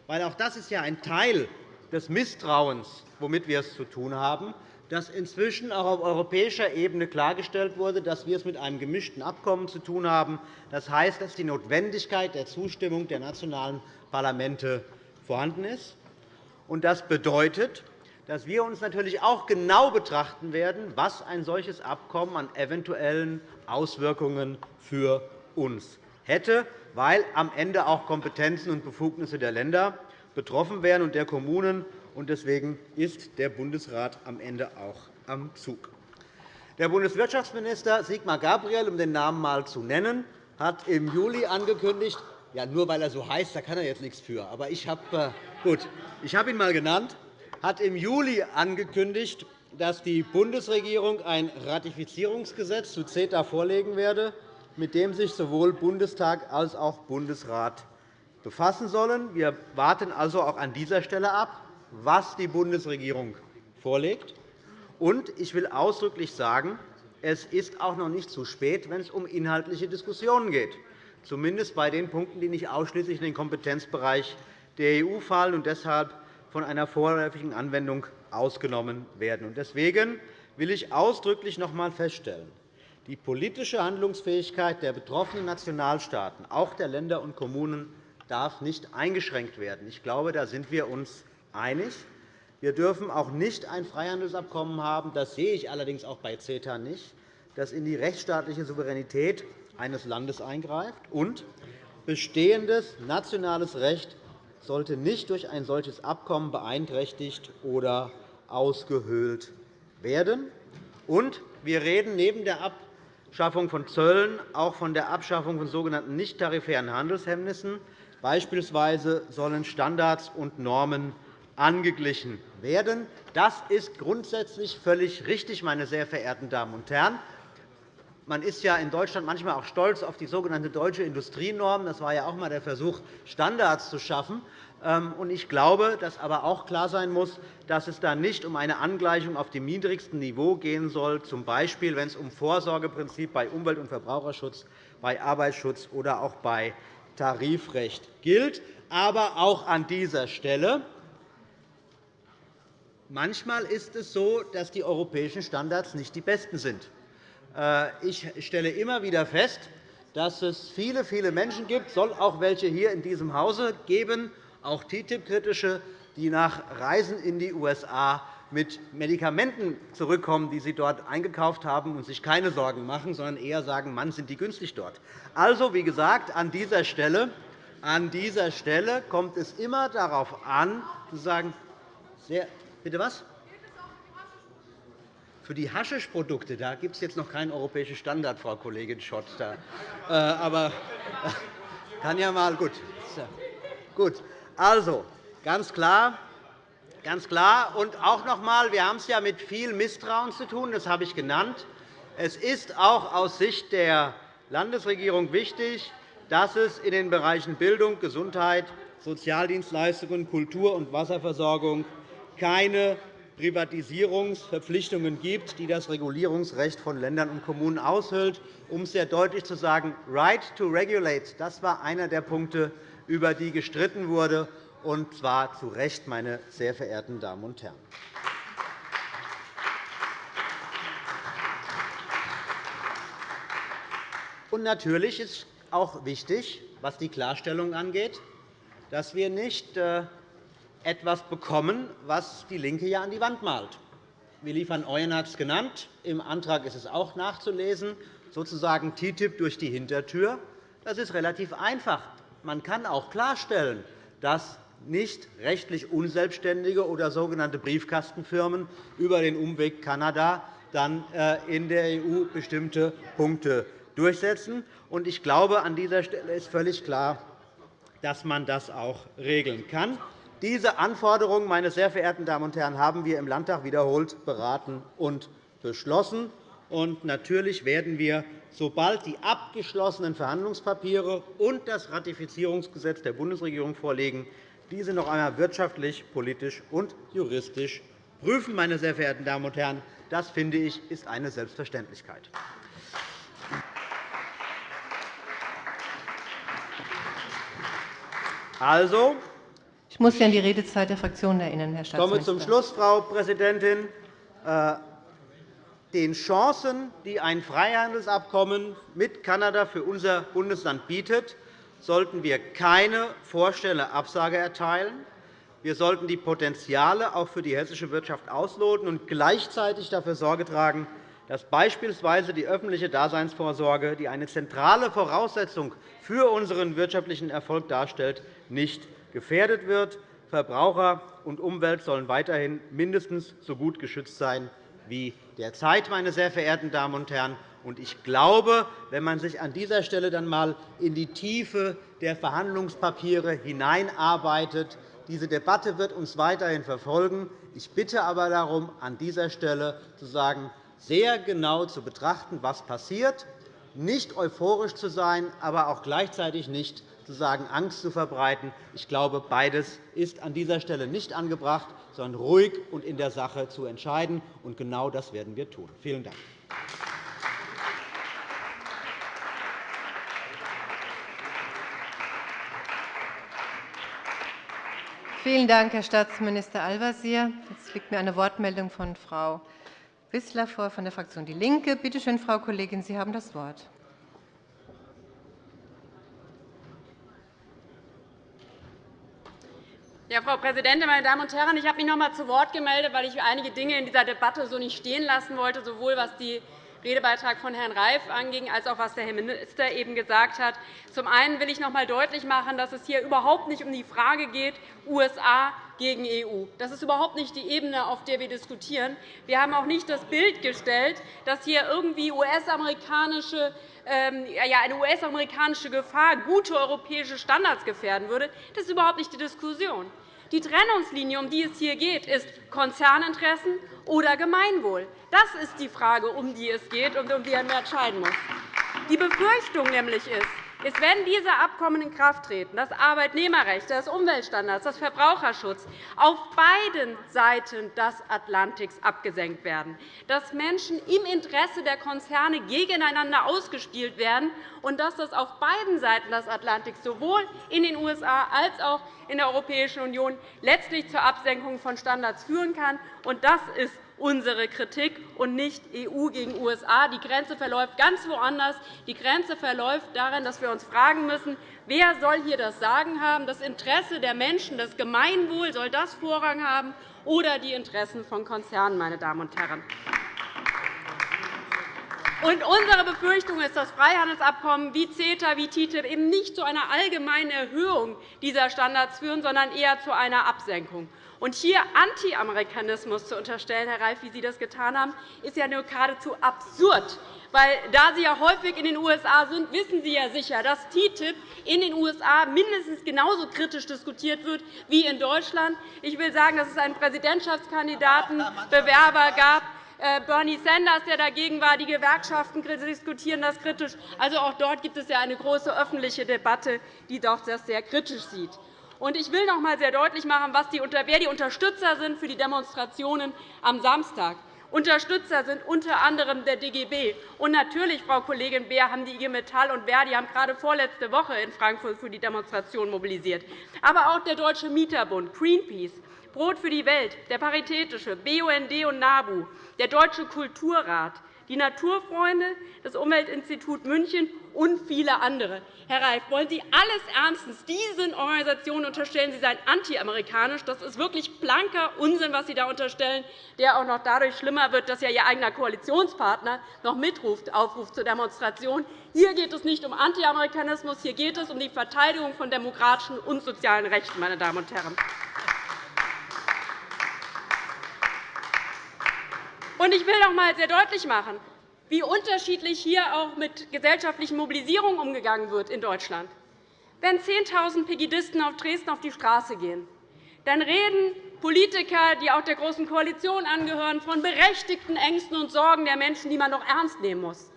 weil auch das ist ja ein Teil des Misstrauens, womit wir es zu tun haben, dass inzwischen auch auf europäischer Ebene klargestellt wurde, dass wir es mit einem gemischten Abkommen zu tun haben. Das heißt, dass die Notwendigkeit der Zustimmung der nationalen Parlamente vorhanden ist. Das bedeutet, dass wir uns natürlich auch genau betrachten werden, was ein solches Abkommen an eventuellen Auswirkungen für uns hätte, weil am Ende auch Kompetenzen und Befugnisse der Länder betroffen wären und der Kommunen. Deswegen ist der Bundesrat am Ende auch am Zug. Der Bundeswirtschaftsminister Sigmar Gabriel, um den Namen einmal zu nennen, hat im Juli angekündigt, ja, nur weil er so heißt, da kann er jetzt nichts für. Aber ich habe, äh, gut, ich habe ihn einmal genannt, hat im Juli angekündigt, dass die Bundesregierung ein Ratifizierungsgesetz zu CETA vorlegen werde mit dem sich sowohl Bundestag als auch Bundesrat befassen sollen. Wir warten also auch an dieser Stelle ab, was die Bundesregierung vorlegt. Und ich will ausdrücklich sagen, es ist auch noch nicht zu spät, wenn es um inhaltliche Diskussionen geht, zumindest bei den Punkten, die nicht ausschließlich in den Kompetenzbereich der EU fallen und deshalb von einer vorläufigen Anwendung ausgenommen werden. Deswegen will ich ausdrücklich noch einmal feststellen, die politische Handlungsfähigkeit der betroffenen Nationalstaaten, auch der Länder und Kommunen, darf nicht eingeschränkt werden. Ich glaube, da sind wir uns einig. Wir dürfen auch nicht ein Freihandelsabkommen haben, das sehe ich allerdings auch bei CETA nicht, das in die rechtsstaatliche Souveränität eines Landes eingreift. Und bestehendes nationales Recht sollte nicht durch ein solches Abkommen beeinträchtigt oder ausgehöhlt werden. Und wir reden neben der Abschaffung von Zöllen auch von der Abschaffung von sogenannten nichttarifären Handelshemmnissen. Beispielsweise sollen Standards und Normen angeglichen werden. Das ist grundsätzlich völlig richtig, meine sehr verehrten Damen und Herren. Man ist ja in Deutschland manchmal auch stolz auf die sogenannte deutsche Industrienorm. Das war ja auch einmal der Versuch, Standards zu schaffen. Ähm, ich glaube, dass aber auch klar sein muss, dass es da nicht um eine Angleichung auf dem niedrigsten Niveau gehen soll, z. B. wenn es um Vorsorgeprinzip bei Umwelt- und Verbraucherschutz, bei Arbeitsschutz oder auch bei Tarifrecht gilt. Aber auch an dieser Stelle Manchmal ist es so, dass die europäischen Standards nicht die besten sind. Äh, ich stelle immer wieder fest, dass es viele, viele Menschen gibt, soll auch welche hier in diesem Hause geben, auch TTIP-Kritische, die nach Reisen in die USA mit Medikamenten zurückkommen, die sie dort eingekauft haben und sich keine Sorgen machen, sondern eher sagen, Mann, sind die günstig dort. Also, wie gesagt, an dieser Stelle, an dieser Stelle kommt es immer darauf an, zu sagen, sehr, bitte was? Für die Haschischprodukte da gibt es jetzt noch keinen europäischen Standard, Frau Kollegin Schott. Da. Äh, aber kann ja mal gut. Gut. Also ganz klar, Ganz klar. Und auch noch einmal, wir haben es ja mit viel Misstrauen zu tun, das habe ich genannt. Es ist auch aus Sicht der Landesregierung wichtig, dass es in den Bereichen Bildung, Gesundheit, Sozialdienstleistungen, Kultur und Wasserversorgung keine Privatisierungsverpflichtungen gibt, die das Regulierungsrecht von Ländern und Kommunen aushöhlt. Um es sehr deutlich zu sagen, Right to Regulate, das war einer der Punkte, über die gestritten wurde und zwar zu Recht, meine sehr verehrten Damen und Herren. Und natürlich ist auch wichtig, was die Klarstellung angeht, dass wir nicht äh, etwas bekommen, was DIE LINKE ja an die Wand malt. Willi van Ooyen hat es genannt. Im Antrag ist es auch nachzulesen, sozusagen TTIP durch die Hintertür. Das ist relativ einfach. Man kann auch klarstellen, dass nicht rechtlich Unselbstständige oder sogenannte Briefkastenfirmen über den Umweg Kanada dann äh, in der EU bestimmte Punkte durchsetzen. Ich glaube, an dieser Stelle ist völlig klar, dass man das auch regeln kann. Diese Anforderungen, meine sehr verehrten Damen und Herren, haben wir im Landtag wiederholt beraten und beschlossen. Und natürlich werden wir, sobald die abgeschlossenen Verhandlungspapiere und das Ratifizierungsgesetz der Bundesregierung vorliegen, diese noch einmal wirtschaftlich, politisch und juristisch prüfen. Meine sehr verehrten Damen und Herren. Das, finde ich, ist eine Selbstverständlichkeit. Also, ich muss Sie an die Redezeit der Fraktionen erinnern, Herr Staatsminister. Ich komme zum Schluss, Frau Präsidentin. Äh, den Chancen, die ein Freihandelsabkommen mit Kanada für unser Bundesland bietet, sollten wir keine vorstellende Absage erteilen. Wir sollten die Potenziale auch für die hessische Wirtschaft ausloten und gleichzeitig dafür Sorge tragen, dass beispielsweise die öffentliche Daseinsvorsorge, die eine zentrale Voraussetzung für unseren wirtschaftlichen Erfolg darstellt, nicht gefährdet wird. Verbraucher und Umwelt sollen weiterhin mindestens so gut geschützt sein wie derzeit, meine sehr verehrten Damen und Herren. Ich glaube, wenn man sich an dieser Stelle dann einmal in die Tiefe der Verhandlungspapiere hineinarbeitet, diese Debatte wird uns weiterhin verfolgen. Ich bitte aber darum, an dieser Stelle zu sagen, sehr genau zu betrachten, was passiert, nicht euphorisch zu sein, aber auch gleichzeitig nicht zu sagen, Angst zu verbreiten. Ich glaube, beides ist an dieser Stelle nicht angebracht, sondern ruhig und in der Sache zu entscheiden. Und genau das werden wir tun. Vielen Dank. Vielen Dank, Herr Staatsminister Al-Wazir. Jetzt liegt mir eine Wortmeldung von Frau Wissler vor von der Fraktion DIE LINKE. Bitte schön, Frau Kollegin, Sie haben das Wort. Ja, Frau Präsidentin, meine Damen und Herren! Ich habe mich noch einmal zu Wort gemeldet, weil ich einige Dinge in dieser Debatte so nicht stehen lassen wollte, sowohl was die Redebeitrag von Herrn Reif anging, als auch was der Herr Minister eben gesagt hat. Zum einen will ich noch einmal deutlich machen, dass es hier überhaupt nicht um die Frage geht, USA gegen EU. Das ist überhaupt nicht die Ebene, auf der wir diskutieren. Wir haben auch nicht das Bild gestellt, dass hier irgendwie US-amerikanische ähm, eine US-amerikanische Gefahr gute europäische Standards gefährden würde. Das ist überhaupt nicht die Diskussion. Die Trennungslinie, um die es hier geht, ist Konzerninteressen oder Gemeinwohl. Das ist die Frage, um die es geht und um die man entscheiden muss. Die Befürchtung nämlich ist, ist, wenn diese Abkommen in Kraft treten, das Arbeitnehmerrecht, das Umweltstandards, das Verbraucherschutz. Auf beiden Seiten des Atlantiks abgesenkt werden, dass Menschen im Interesse der Konzerne gegeneinander ausgespielt werden und dass das auf beiden Seiten des Atlantiks, sowohl in den USA als auch in der Europäischen Union, letztlich zur Absenkung von Standards führen kann. Das ist unsere Kritik und nicht EU gegen USA. Die Grenze verläuft ganz woanders. Die Grenze verläuft darin, dass wir uns fragen müssen, wer soll hier das Sagen haben? Das Interesse der Menschen, das Gemeinwohl, soll das Vorrang haben oder die Interessen von Konzernen, meine Damen und Herren? Und unsere Befürchtung ist, dass Freihandelsabkommen wie CETA, wie TTIP eben nicht zu einer allgemeinen Erhöhung dieser Standards führen, sondern eher zu einer Absenkung. Und hier Anti-Amerikanismus zu unterstellen, Herr Reif, wie Sie das getan haben, ist ja nur geradezu absurd. Weil, da Sie ja häufig in den USA sind, wissen Sie ja sicher, dass TTIP in den USA mindestens genauso kritisch diskutiert wird wie in Deutschland. Ich will sagen, dass es einen Präsidentschaftskandidatenbewerber gab, äh, Bernie Sanders, der dagegen war. Die Gewerkschaften diskutieren das kritisch. Also auch dort gibt es ja eine große öffentliche Debatte, die doch das sehr kritisch sieht. Ich will noch einmal sehr deutlich machen, wer die Unterstützer sind für die Demonstrationen am Samstag. Unterstützer sind unter anderem der DGB. Und natürlich, Frau Kollegin Beer, haben die IG Metall und Verdi haben gerade vorletzte Woche in Frankfurt für die Demonstration mobilisiert. Aber auch der Deutsche Mieterbund, Greenpeace, Brot für die Welt, der Paritätische, BUND und NABU, der Deutsche Kulturrat, die Naturfreunde, das Umweltinstitut München und viele andere. Herr Reif, wollen Sie alles ernstens diesen Organisationen unterstellen, sie seien antiamerikanisch? Das ist wirklich blanker Unsinn, was Sie da unterstellen, der auch noch dadurch schlimmer wird, dass ja Ihr eigener Koalitionspartner noch mitruft, aufruft zur Demonstration. Hier geht es nicht um Antiamerikanismus, hier geht es um die Verteidigung von demokratischen und sozialen Rechten. Meine Damen und Herren. Ich will noch einmal sehr deutlich machen, wie unterschiedlich hier auch mit gesellschaftlichen Mobilisierungen umgegangen wird in Deutschland. Wenn 10.000 Pegidisten auf Dresden auf die Straße gehen, dann reden Politiker, die auch der Großen Koalition angehören, von berechtigten Ängsten und Sorgen der Menschen, die man doch ernst nehmen muss.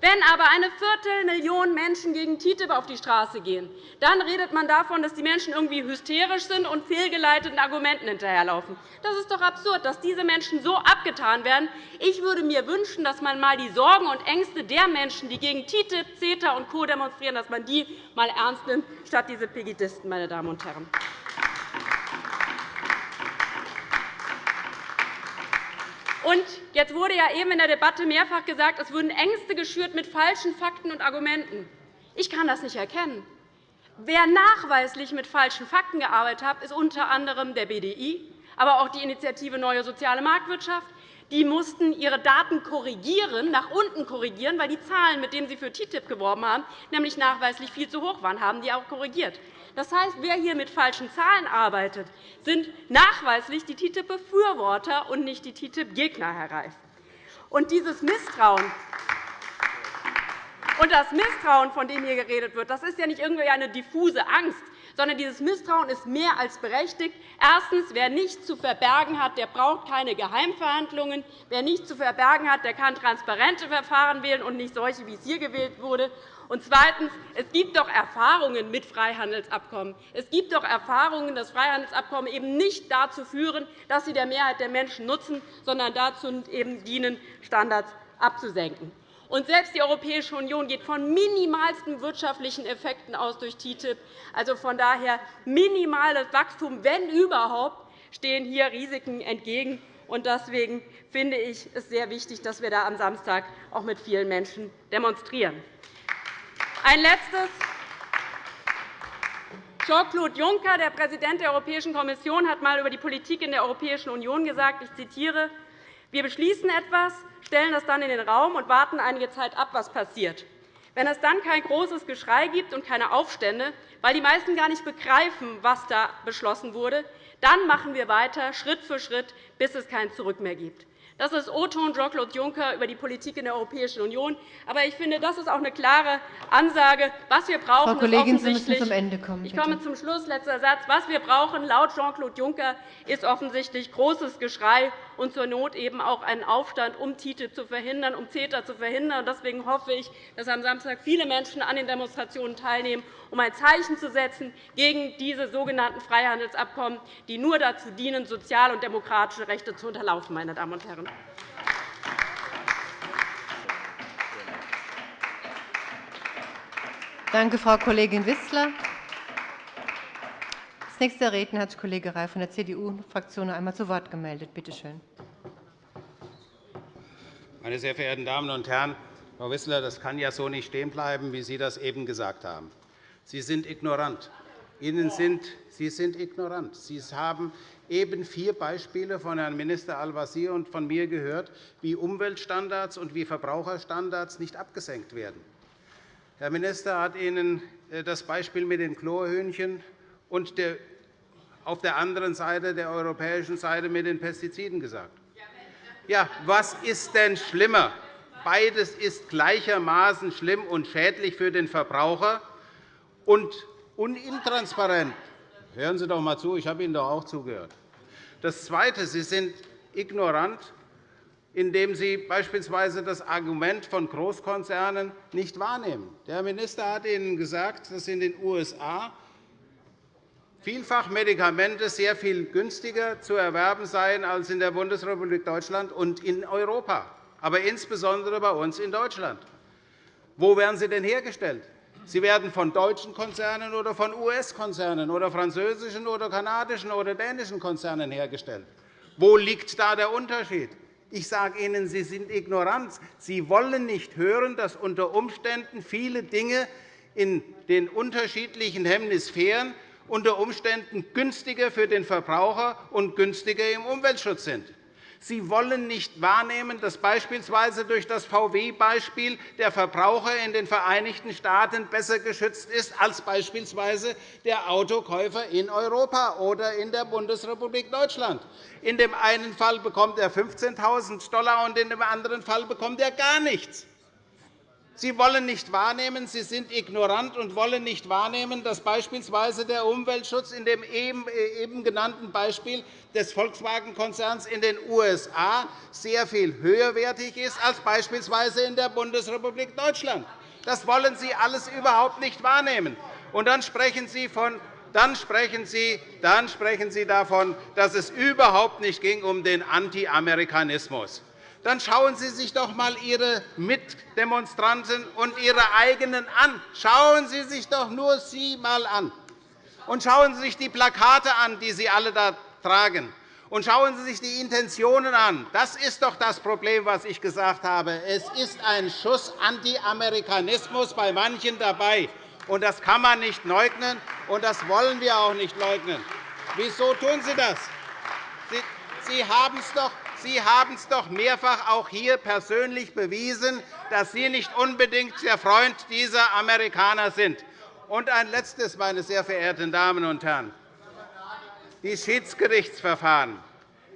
Wenn aber eine Viertelmillion Menschen gegen TTIP auf die Straße gehen, dann redet man davon, dass die Menschen irgendwie hysterisch sind und fehlgeleiteten Argumenten hinterherlaufen. Das ist doch absurd, dass diese Menschen so abgetan werden. Ich würde mir wünschen, dass man einmal die Sorgen und Ängste der Menschen, die gegen TTIP, CETA und Co. demonstrieren, dass man die einmal ernst nimmt, statt diese Pegidisten. Meine Damen und Herren. Und jetzt wurde ja eben in der Debatte mehrfach gesagt, es würden Ängste geschürt mit falschen Fakten und Argumenten. Ich kann das nicht erkennen. Wer nachweislich mit falschen Fakten gearbeitet hat, ist unter anderem der BDI, aber auch die Initiative Neue Soziale Marktwirtschaft. Die mussten ihre Daten korrigieren, nach unten korrigieren, weil die Zahlen, mit denen sie für TTIP geworben haben, nämlich nachweislich viel zu hoch waren, haben die auch korrigiert. Das heißt, wer hier mit falschen Zahlen arbeitet, sind nachweislich die TTIP-Befürworter und nicht die TTIP-Gegner, Herr Reif. Und dieses Misstrauen, und das Misstrauen, von dem hier geredet wird, das ist ja nicht irgendwie eine diffuse Angst, sondern dieses Misstrauen ist mehr als berechtigt. Erstens. Wer nichts zu verbergen hat, der braucht keine Geheimverhandlungen. Wer nichts zu verbergen hat, der kann transparente Verfahren wählen und nicht solche, wie es hier gewählt wurde. Und zweitens. Es gibt doch Erfahrungen mit Freihandelsabkommen. Es gibt doch Erfahrungen, dass Freihandelsabkommen eben nicht dazu führen, dass sie der Mehrheit der Menschen nutzen, sondern dazu eben dienen, Standards abzusenken. Und selbst die Europäische Union geht von minimalsten wirtschaftlichen Effekten aus durch TTIP. Also von daher minimales Wachstum, wenn überhaupt, stehen hier Risiken entgegen. Deswegen finde ich es sehr wichtig, dass wir da am Samstag auch mit vielen Menschen demonstrieren. Ein letztes. Jean-Claude Juncker, der Präsident der Europäischen Kommission, hat einmal über die Politik in der Europäischen Union gesagt, ich zitiere, wir beschließen etwas, stellen das dann in den Raum und warten einige Zeit ab, was passiert. Wenn es dann kein großes Geschrei gibt und keine Aufstände, weil die meisten gar nicht begreifen, was da beschlossen wurde, dann machen wir weiter, Schritt für Schritt, bis es kein Zurück mehr gibt. Das ist O-Ton Jean-Claude Juncker über die Politik in der Europäischen Union. Aber ich finde, das ist auch eine klare Ansage. Was wir brauchen, Frau Kollegin, Sie müssen zum Ende kommen. Ich komme zum Schluss. Letzter Satz. Was wir brauchen, laut Jean-Claude Juncker, ist offensichtlich großes Geschrei und zur Not eben auch einen Aufstand, um TTIP zu verhindern, um CETA zu verhindern. Deswegen hoffe ich, dass am Samstag viele Menschen an den Demonstrationen teilnehmen, um ein Zeichen zu setzen gegen diese sogenannten Freihandelsabkommen, die nur dazu dienen, soziale und demokratische Rechte zu unterlaufen. Meine Damen und Herren. Danke, Frau Kollegin Wissler. Als nächster Redner hat sich Kollege Reif von der CDU-Fraktion noch einmal zu Wort gemeldet. Bitte schön. Meine sehr verehrten Damen und Herren, Frau Wissler, das kann ja so nicht stehen bleiben, wie Sie das eben gesagt haben. Sie sind ignorant. Ihnen sind, Sie sind ignorant. Sie haben eben vier Beispiele von Herrn Minister Al-Wazir und von mir gehört, wie Umweltstandards und wie Verbraucherstandards nicht abgesenkt werden. Herr Minister hat Ihnen äh, das Beispiel mit den Chlorhühnchen und auf der anderen Seite, der europäischen Seite, mit den Pestiziden gesagt. Ja, was ist denn schlimmer? Beides ist gleichermaßen schlimm und schädlich für den Verbraucher und intransparent. Hören Sie doch einmal zu, ich habe Ihnen doch auch zugehört. Das Zweite. Sie sind ignorant indem Sie beispielsweise das Argument von Großkonzernen nicht wahrnehmen. Der Minister hat Ihnen gesagt, dass in den USA vielfach Medikamente sehr viel günstiger zu erwerben seien als in der Bundesrepublik Deutschland und in Europa, aber insbesondere bei uns in Deutschland. Wo werden sie denn hergestellt? Sie werden von deutschen Konzernen oder von US-Konzernen oder französischen oder kanadischen oder dänischen Konzernen hergestellt. Wo liegt da der Unterschied? Ich sage Ihnen, Sie sind ignorant. Sie wollen nicht hören, dass unter Umständen viele Dinge in den unterschiedlichen Hemisphären unter Umständen günstiger für den Verbraucher und günstiger im Umweltschutz sind. Sie wollen nicht wahrnehmen, dass beispielsweise durch das VW-Beispiel der Verbraucher in den Vereinigten Staaten besser geschützt ist als beispielsweise der Autokäufer in Europa oder in der Bundesrepublik Deutschland. In dem einen Fall bekommt er 15.000 $, und in dem anderen Fall bekommt er gar nichts. Sie wollen nicht wahrnehmen, Sie sind ignorant und wollen nicht wahrnehmen, dass beispielsweise der Umweltschutz in dem eben genannten Beispiel des Volkswagen-Konzerns in den USA sehr viel höherwertig ist als beispielsweise in der Bundesrepublik Deutschland. Das wollen Sie alles überhaupt nicht wahrnehmen. Und dann sprechen Sie von dann sprechen, Sie, dann sprechen Sie davon, dass es überhaupt nicht ging um den Anti-Amerikanismus dann schauen Sie sich doch einmal Ihre Mitdemonstranten und Ihre eigenen an. Schauen Sie sich doch nur Sie einmal an. Und schauen Sie sich die Plakate an, die Sie alle da tragen. Und schauen Sie sich die Intentionen an. Das ist doch das Problem, was ich gesagt habe. Es ist ein Schuss Anti-Amerikanismus bei manchen dabei. Und das kann man nicht leugnen, und das wollen wir auch nicht leugnen. Wieso tun Sie das? Sie haben es doch Sie haben es doch mehrfach auch hier persönlich bewiesen, dass Sie nicht unbedingt der Freund dieser Amerikaner sind. Und ein Letztes, meine sehr verehrten Damen und Herren. Die Schiedsgerichtsverfahren.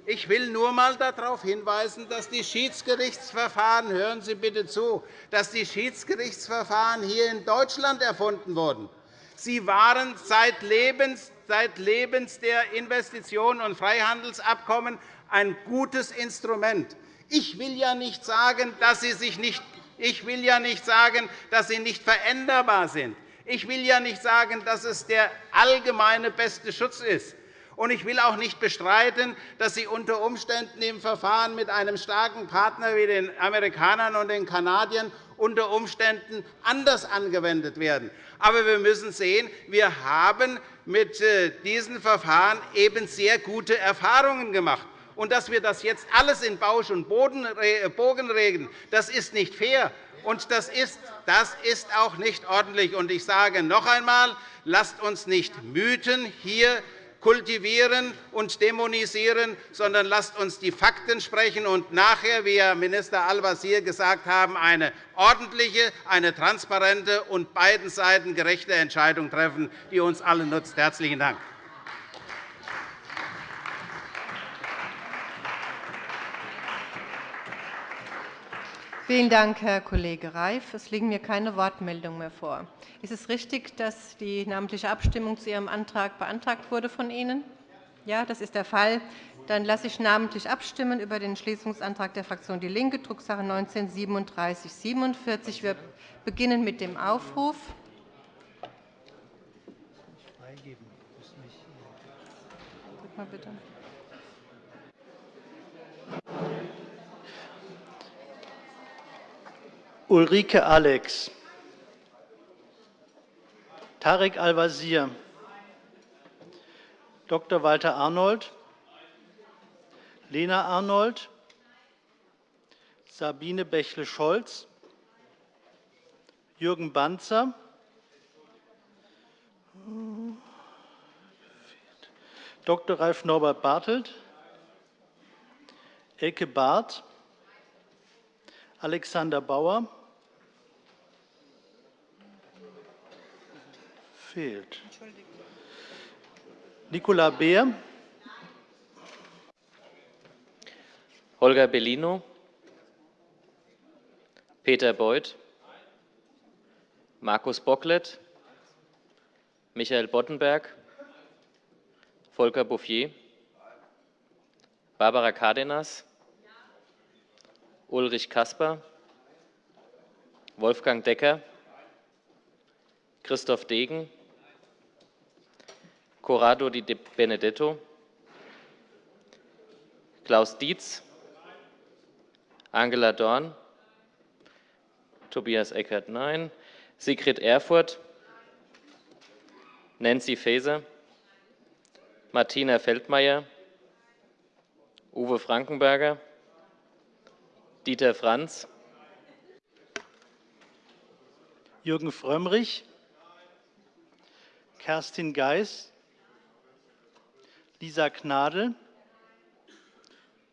Ich will nur einmal darauf hinweisen, dass die Schiedsgerichtsverfahren hören Sie bitte zu, dass die Schiedsgerichtsverfahren hier in Deutschland erfunden wurden. Sie waren seit Lebens, seit Lebens der Investitionen und Freihandelsabkommen ein gutes Instrument. Ich will ja nicht sagen, dass sie, sich nicht, ich will ja nicht sagen, dass sie nicht veränderbar sind. Ich will ja nicht sagen, dass es der allgemeine beste Schutz ist. Und ich will auch nicht bestreiten, dass sie unter Umständen im Verfahren mit einem starken Partner wie den Amerikanern und den Kanadiern unter Umständen anders angewendet werden. Aber wir müssen sehen, wir haben mit äh, diesen Verfahren eben sehr gute Erfahrungen gemacht und dass wir das jetzt alles in Bausch und äh, Bogen regeln, das ist nicht fair. Und das ist, das ist auch nicht ordentlich. Und ich sage noch einmal, lasst uns nicht Mythen hier kultivieren und dämonisieren, sondern lasst uns die Fakten sprechen und nachher, wie Herr Minister Al-Wazir gesagt haben, eine ordentliche, eine transparente und beiden Seiten gerechte Entscheidung treffen, die uns allen nutzt. – Herzlichen Dank. Vielen Dank, Herr Kollege Reif. Es liegen mir keine Wortmeldungen mehr vor. Ist es richtig, dass die namentliche Abstimmung zu Ihrem Antrag beantragt wurde von Ihnen? Ja, das ist der Fall. Dann lasse ich namentlich abstimmen über den Entschließungsantrag der Fraktion DIE LINKE, Drucksache 19 /3747. Wir beginnen mit dem Aufruf. Mal bitte. Ulrike Alex, Tarek Al-Wazir, Dr. Walter Arnold, Lena Arnold, Sabine Bächle-Scholz, Jürgen Banzer, Dr. Ralf Norbert Bartelt, Elke Barth, Alexander Bauer, fehlt. Nicola Beer, Holger Bellino, Peter Beuth, Markus Bocklet, Michael Boddenberg, Volker Bouffier, Barbara Cardenas, Ulrich Kasper, Wolfgang Decker, Christoph Degen, Corrado Di Benedetto, Klaus Dietz, Angela Dorn, Tobias Eckert, nein, Sigrid Erfurth, Nancy Faeser, Martina Feldmayer, Uwe Frankenberger, Dieter Franz, Jürgen Frömmrich, Kerstin Geis, Lisa Gnadl,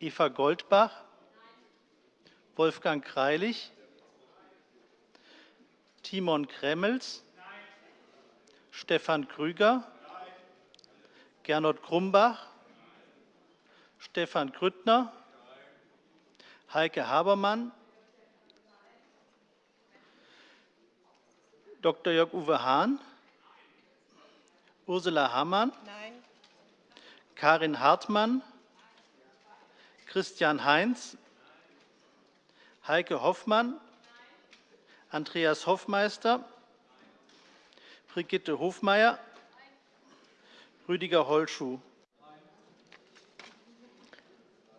Eva Goldbach, Wolfgang Greilich, Timon Kremmels, Stefan Krüger, Gernot Grumbach, Stefan Grüttner, Heike Habermann, Dr. Jörg-Uwe Hahn, Ursula Hammann, Karin Hartmann, Christian Heinz, Heike Hoffmann, Andreas Hoffmeister, Brigitte Hofmeier, Rüdiger Holschuh,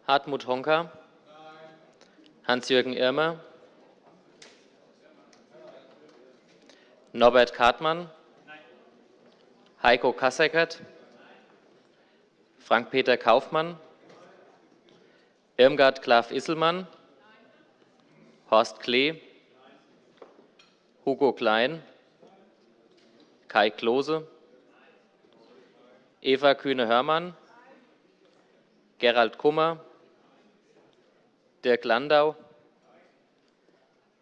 Hartmut Honka, Hans-Jürgen Irmer, Norbert Kartmann, Heiko Kasseckert, Frank-Peter Kaufmann, Irmgard Klaff-Isselmann, Horst Klee, Hugo Klein, Kai Klose, Eva Kühne-Hörmann, Gerald Kummer, Dirk Landau,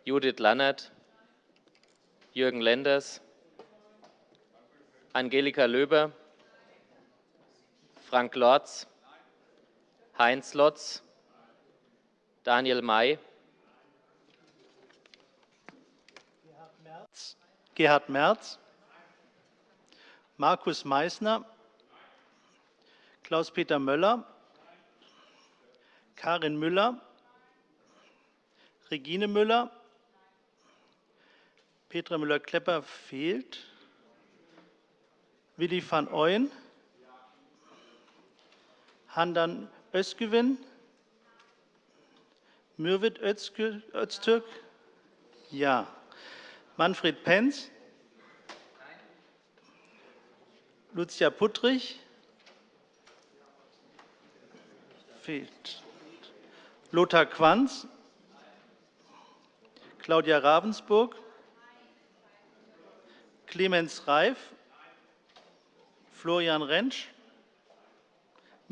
Judith Lannert, Jürgen Lenders, Angelika Löber, Frank Lorz, Heinz Lotz, Daniel May, Gerhard Merz, Markus Meysner, Klaus-Peter Möller, Karin Müller, Regine Müller, Petra Müller-Klepper fehlt, Willi van Ooyen, Handan Özgüven, Mürwit Öztürk, ja. Manfred Penz, Lucia Puttrich, fehlt. Lothar Quanz, Claudia Ravensburg, Clemens Reif, Florian Rentsch,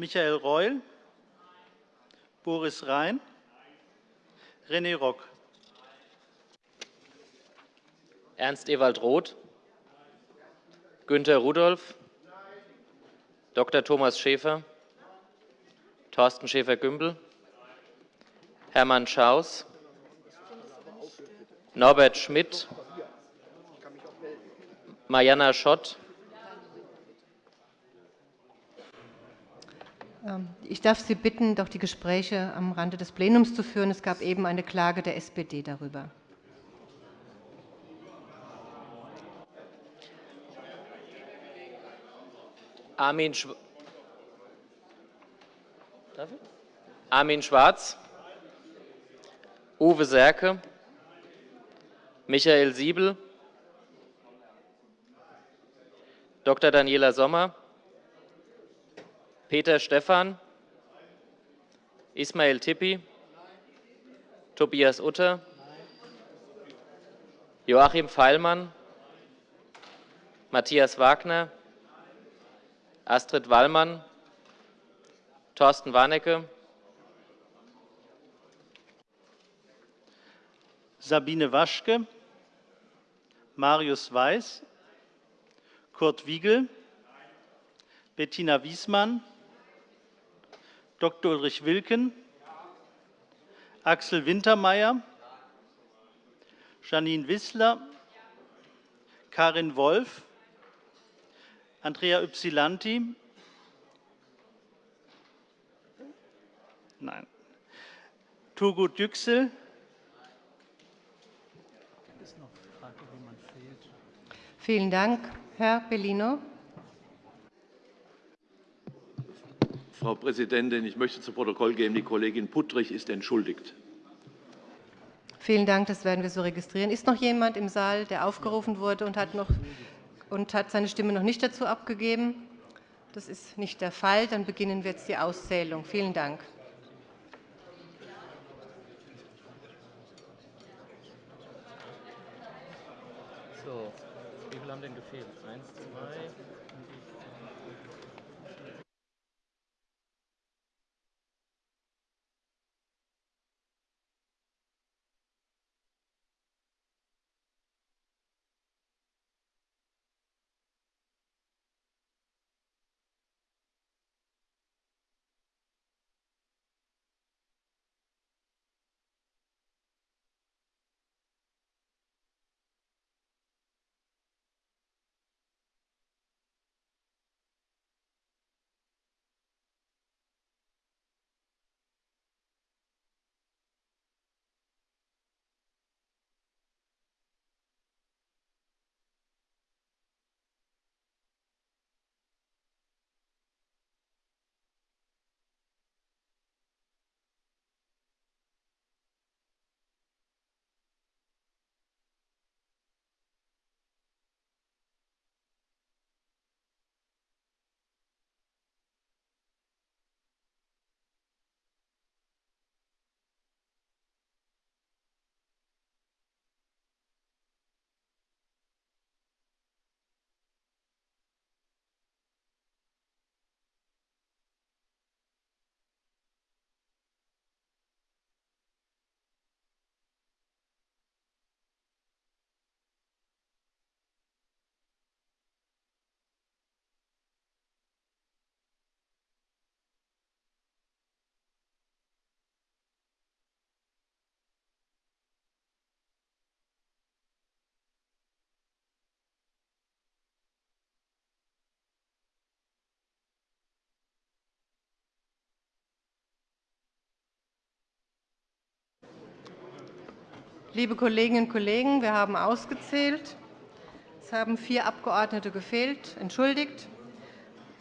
Michael Reul, Boris Rhein, René Rock. Ernst Ewald Roth, Günter Rudolph, Dr. Thomas Schäfer, Thorsten Schäfer-Gümbel, Hermann Schaus, Norbert Schmidt, Mariana Schott, ich darf Sie bitten, doch die Gespräche am Rande des Plenums zu führen. Es gab eben eine Klage der SPD darüber. Armin, Sch Armin Schwarz, Uwe Serke, Michael Siebel, Dr. Daniela Sommer, Peter Stephan, Ismail Tippi, Tobias Utter, Joachim Feilmann, Matthias Wagner, Astrid Wallmann, Thorsten Warnecke, Sabine Waschke, Marius Weiß, Kurt Wiegel, Bettina Wiesmann, Dr. Ulrich Wilken, Axel Wintermeyer, Janine Wissler, Karin Wolf, Andrea Ypsilanti, Nein. Turgut Yüksel, Vielen Dank. Herr Bellino. Frau Präsidentin, ich möchte zu Protokoll geben, die Kollegin Puttrich ist entschuldigt. Vielen Dank. Das werden wir so registrieren. Ist noch jemand im Saal, der aufgerufen wurde und hat, noch, und hat seine Stimme noch nicht dazu abgegeben? Das ist nicht der Fall. Dann beginnen wir jetzt die Auszählung. Vielen Dank. So, wie viele haben denn gefehlt? Eins, zwei. Liebe Kolleginnen und Kollegen, wir haben ausgezählt. Es haben vier Abgeordnete gefehlt. Entschuldigt.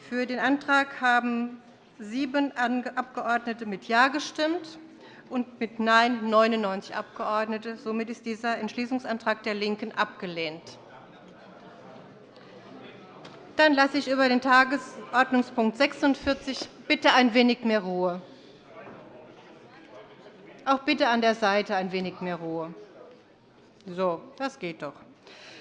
Für den Antrag haben sieben Abgeordnete mit Ja gestimmt und mit Nein 99 Abgeordnete. Somit ist dieser Entschließungsantrag der LINKEN abgelehnt. Dann lasse ich über den Tagesordnungspunkt 46 bitte ein wenig mehr Ruhe. Auch bitte an der Seite ein wenig mehr Ruhe. So, das geht doch.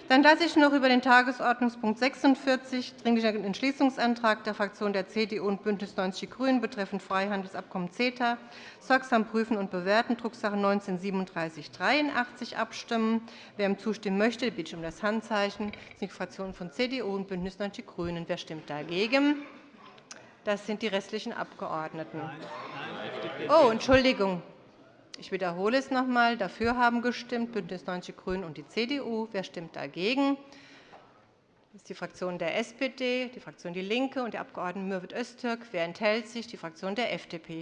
Dann lasse ich noch über den Tagesordnungspunkt 46 Dringlicher Entschließungsantrag der Fraktionen der CDU und BÜNDNIS 90 die GRÜNEN betreffend Freihandelsabkommen CETA sorgsam prüfen und bewerten, Drucksache 19-3783 abstimmen. Wer ihm zustimmen möchte, bitte ich um das Handzeichen. Das sind die Fraktionen von CDU und BÜNDNIS 90 die GRÜNEN. Wer stimmt dagegen? Das sind die restlichen Abgeordneten. Oh, Entschuldigung. Ich wiederhole es noch einmal. Dafür haben gestimmt BÜNDNIS 90 die GRÜNEN und die CDU. Wer stimmt dagegen? Das ist die Fraktion der SPD, die Fraktion DIE LINKE und der Abg. Mürwit Öztürk. Wer enthält sich? Die Fraktion der FDP.